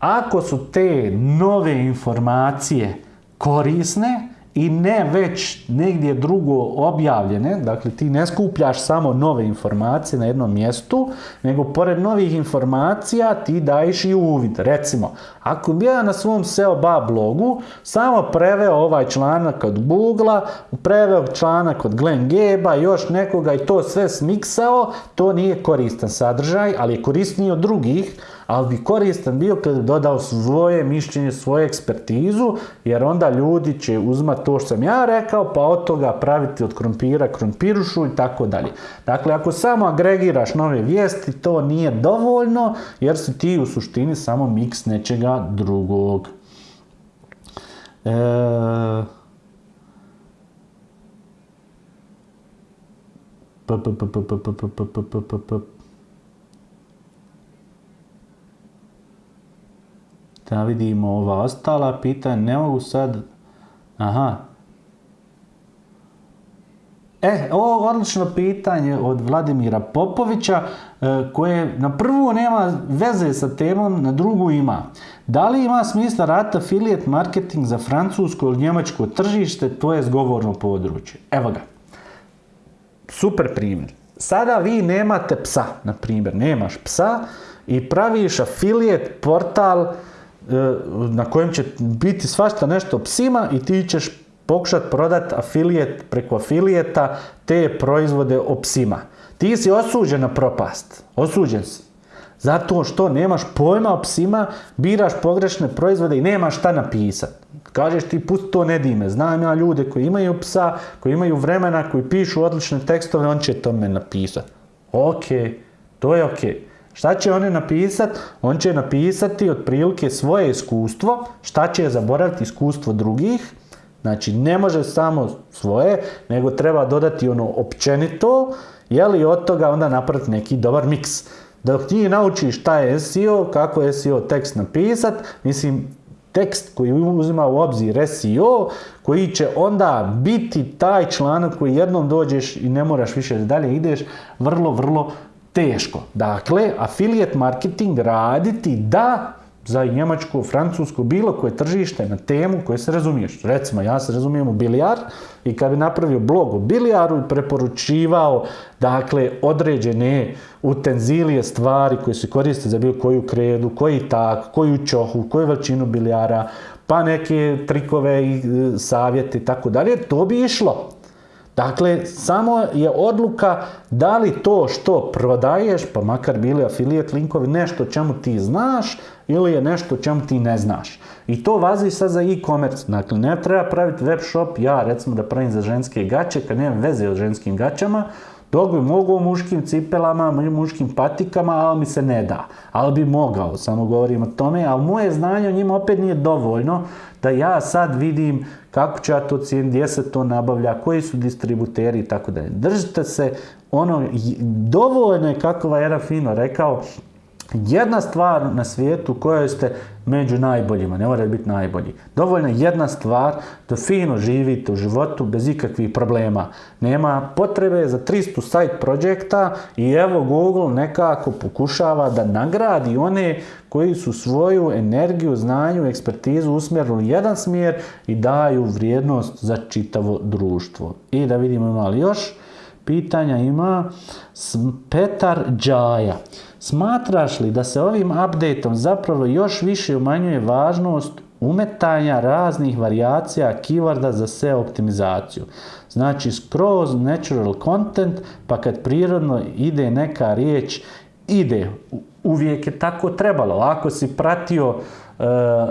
Ako su te nove informacije korisne i ne već negdje drugo objavljene, dakle ti ne skupljaš samo nove informacije na jednom mjestu, nego pored novih informacija ti daješ i uvid. Recimo, ako bi ja na svom SEO ba blogu samo preveo ovaj članak od Google, preveo članak od Glenn Geba, još nekoga i to sve smiksao, to nije koristan sadržaj, ali je korisniji od drugih, ali bi koristan bio kad bi dodao svoje mišljenje, svoju ekspertizu, jer onda ljudi će uzmati to što sam ja rekao, pa od toga praviti od krompira krompirušu i tako dalje. Dakle, ako samo agregiraš nove vijesti, to nije dovoljno, jer si ti u suštini samo miks nečega drugog. E... Da vidimo ova ostala pitanja. Ne mogu sad... Aha. E, ovo odlično pitanje od Vladimira Popovića, e, koje na prvu nema veze sa temom, na drugu ima. Da li ima smisla rata affiliate marketing za francusko ili njemačko tržište, to je zgovorno područje. Evo ga. Super primjer. Sada vi nemate psa, na primjer, nemaš psa i praviš affiliate portal na kojem će biti svašta nešto psima i ti ćeš pokušat prodat afilijet preko afilijeta te proizvode o psima. Ti si osuđen na propast. Osuđen si. Zato što nemaš pojma o psima, biraš pogrešne proizvode i nemaš šta napisati. Kažeš ti pusti to ne dime. Znam ja ljude koji imaju psa, koji imaju vremena, koji pišu odlične tekstove, on će to me napisati. Ok, to je ok. Šta će oni napisati? On će napisati otprilike svoje iskustvo, šta će zaboraviti iskustvo drugih, Znači, ne može samo svoje, nego treba dodati ono općenito, jeli od toga onda napraviti neki dobar miks. Dok ti naučiš šta je SEO, kako je SEO tekst napisat, mislim, tekst koji uzima u obzir SEO, koji će onda biti taj članak koji jednom dođeš i ne moraš više dalje ideš, vrlo, vrlo teško. Dakle, affiliate marketing raditi da za Njemačku, Francusku, bilo koje tržište na temu koje se razumiješ. Recimo, ja se razumijem u bilijar i kad bi napravio blog o bilijaru i preporučivao dakle, određene utenzilije, stvari koje se koriste za bilo koju kredu, koji tak, koju čohu, koju veličinu bilijara, pa neke trikove i e, savjete i tako dalje, to bi išlo. Dakle, samo je odluka da li to što prodaješ, pa makar bili affiliate linkovi, nešto čemu ti znaš ili je nešto čemu ti ne znaš. I to vazi sad za e-commerce. Dakle, ne treba praviti web shop, ja recimo da pravim za ženske gaće, kad nemam veze o ženskim gaćama, dok bi mogao muškim cipelama, muškim patikama, ali mi se ne da. Ali bi mogao, samo govorim o tome, ali moje znanje o njima opet nije dovoljno da ja sad vidim kako ću ja to cijeniti, gdje se to nabavlja, koji su distributeri i tako dalje. Držite se ono, dovoljno je kako je jedan fino rekao, jedna stvar na svijetu kojoj ste među najboljima, ne morate biti najbolji. Dovoljno jedna stvar da fino živite u životu bez ikakvih problema. Nema potrebe za 300 site projekta i evo Google nekako pokušava da nagradi one koji su svoju energiju, znanju, ekspertizu usmjerili u jedan smjer i daju vrijednost za čitavo društvo. I da vidimo ima li još pitanja ima Petar Đaja. Smatraš li da se ovim updateom zapravo još više umanjuje važnost umetanja raznih varijacija keyworda za SEO optimizaciju? Znači skroz natural content, pa kad prirodno ide neka riječ, ide. Uvijek je tako trebalo. Ako si pratio e,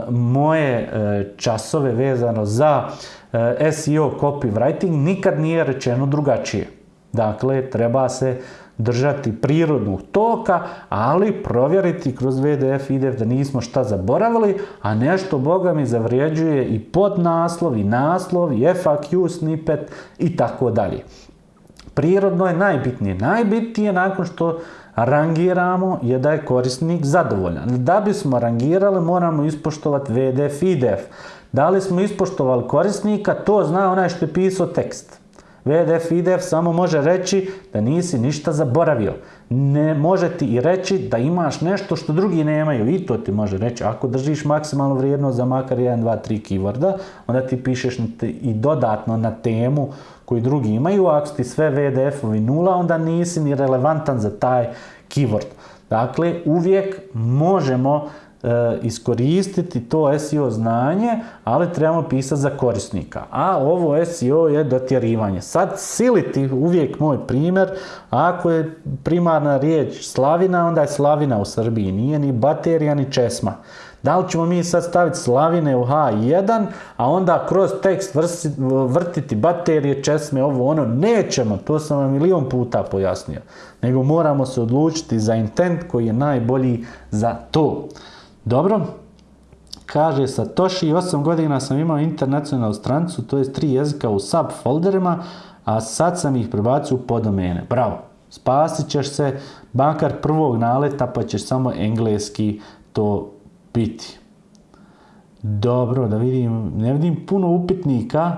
moje e, časove vezano za e, SEO copywriting, nikad nije rečeno drugačije. Dakle, treba se držati prirodnog toka, ali provjeriti kroz VDF IDF da nismo šta zaboravili, a nešto Boga mi zavrijeđuje i podnaslov, i naslov, i FAQ snippet i tako dalje. Prirodno je najbitnije. Najbitnije nakon što rangiramo je da je korisnik zadovoljan. Da bismo rangirali moramo ispoštovati VDF IDF. Da li smo ispoštovali korisnika, to zna onaj što je pisao tekst. VDF IDF samo može reći da nisi ništa zaboravio. Ne može ti i reći da imaš nešto što drugi nemaju i to ti može reći. Ako držiš maksimalnu vrijednost za makar 1, 2, 3 keyworda, onda ti pišeš i dodatno na temu koju drugi imaju. Ako ti sve VDF-ovi nula, onda nisi ni relevantan za taj keyword. Dakle, uvijek možemo iskoristiti to SEO znanje, ali trebamo pisati za korisnika. A ovo SEO je dotjerivanje. Sad siliti uvijek moj primjer, ako je primarna riječ slavina, onda je slavina u Srbiji, nije ni baterija ni česma. Da li ćemo mi sad staviti slavine u H1, a onda kroz tekst vrtiti baterije, česme, ovo ono, nećemo, to sam vam milion puta pojasnio. Nego moramo se odlučiti za intent koji je najbolji za to. Dobro, kaže Satoshi, 8 godina sam imao internacionalnu strancu, to je tri jezika u sub folderima, a sad sam ih prebacio u podomene. Bravo, spasit ćeš se bankar prvog naleta pa ćeš samo engleski to biti. Dobro, da vidim, ne vidim puno upitnika.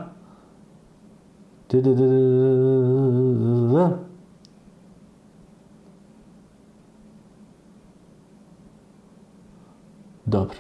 Dobro.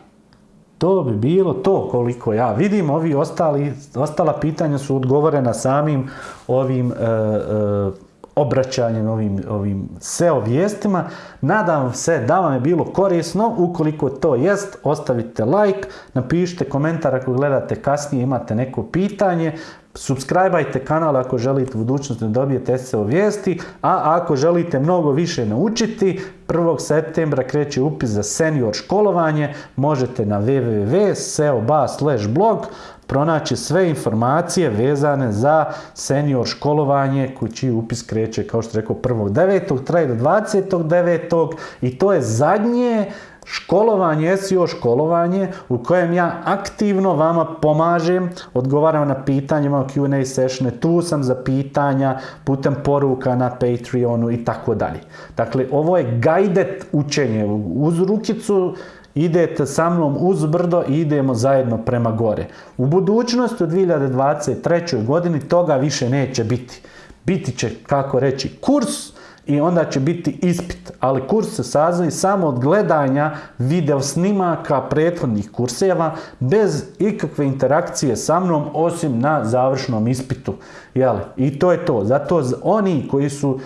To bi bilo to koliko ja vidim. Ovi ostali, ostala pitanja su odgovorena samim ovim e, e, obraćanjem, ovim, ovim SEO vijestima. Nadam se da vam je bilo korisno. Ukoliko to jest, ostavite like, napišite komentar ako gledate kasnije, imate neko pitanje. Subscribeajte kanal ako želite u budućnosti da dobijete SEO vijesti, a ako želite mnogo više naučiti, 1. septembra kreće upis za senior školovanje, možete na www.seoba.blog pronaći sve informacije vezane za senior školovanje čiji upis kreće, kao što rekao, 1.9. traje do 20.9. i to je zadnje školovanje, SEO školovanje u kojem ja aktivno vama pomažem, odgovaram na pitanje, imam Q&A sessione, tu sam za pitanja putem poruka na Patreonu i tako dalje. Dakle, ovo je guided učenje. Uz rukicu idete sa mnom uz brdo i idemo zajedno prema gore. U budućnosti u 2023. godini toga više neće biti. Biti će, kako reći, kurs, i onda će biti ispit. Ali kurs se sazovi samo od gledanja video snimaka prethodnih kurseva bez ikakve interakcije sa mnom osim na završnom ispitu. Jel? I to je to. Zato oni koji su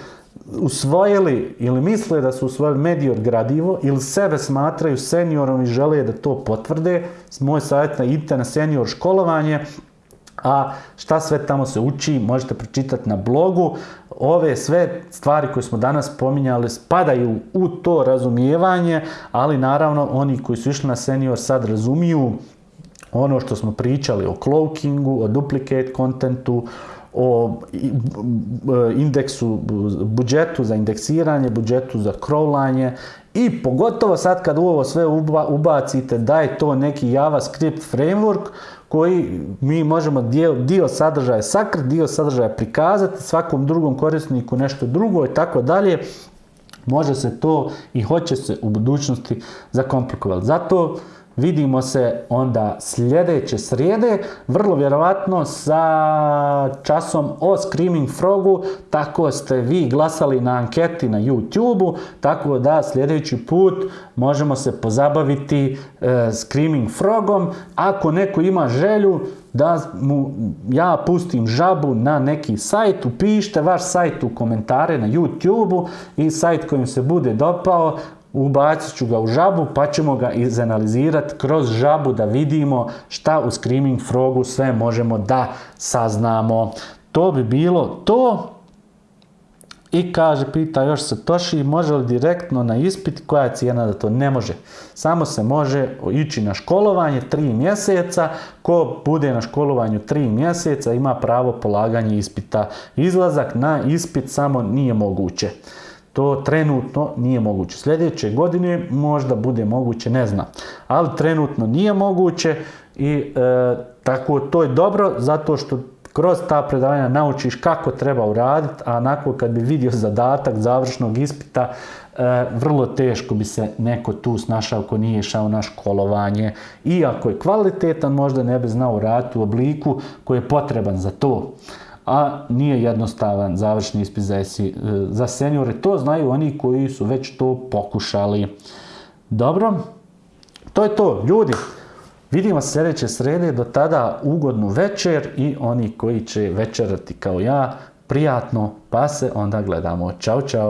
usvojili ili misle da su usvojili medior gradivo ili sebe smatraju seniorom i žele da to potvrde, moj savjet na idite na senior školovanje, a šta sve tamo se uči možete pročitati na blogu. Ove sve stvari koje smo danas spominjali spadaju u to razumijevanje, ali naravno oni koji su išli na senior sad razumiju ono što smo pričali o cloakingu, o duplicate contentu, o indeksu, budžetu za indeksiranje, budžetu za crawlanje i pogotovo sad kad u ovo sve ubacite da je to neki JavaScript framework koji mi možemo dio, dio sadržaja sakriti, dio sadržaja prikazati, svakom drugom korisniku nešto drugo i tako dalje, može se to i hoće se u budućnosti zakomplikovati. Zato Vidimo se onda sljedeće srijede, vrlo vjerovatno sa časom o Screaming Frogu, tako ste vi glasali na anketi na YouTube-u, tako da sljedeći put možemo se pozabaviti e, Screaming Frogom. Ako neko ima želju da mu ja pustim žabu na neki sajt, upišite vaš sajt u komentare na YouTube-u i sajt kojim se bude dopao, ubacit ću ga u žabu pa ćemo ga izanalizirati kroz žabu da vidimo šta u Screaming Frogu sve možemo da saznamo. To bi bilo to. I kaže, pita još se Toši, može li direktno na ispit, koja je cijena da to ne može. Samo se može ići na školovanje tri mjeseca, ko bude na školovanju tri mjeseca ima pravo polaganje ispita. Izlazak na ispit samo nije moguće. To trenutno nije moguće. Sljedeće godine možda bude moguće, ne znam. Ali trenutno nije moguće i e, tako to je dobro zato što kroz ta predavanja naučiš kako treba uraditi, a nakon kad bi vidio zadatak završnog ispita, e, vrlo teško bi se neko tu snašao ko nije išao na školovanje. Iako je kvalitetan, možda ne bi znao uraditi u obliku koji je potreban za to a nije jednostavan završni ispit za, esi, za seniore. To znaju oni koji su već to pokušali. Dobro, to je to. Ljudi, vidimo se sljedeće srede. Do tada ugodnu večer i oni koji će večerati kao ja, prijatno, pa se onda gledamo. Ćao, čao.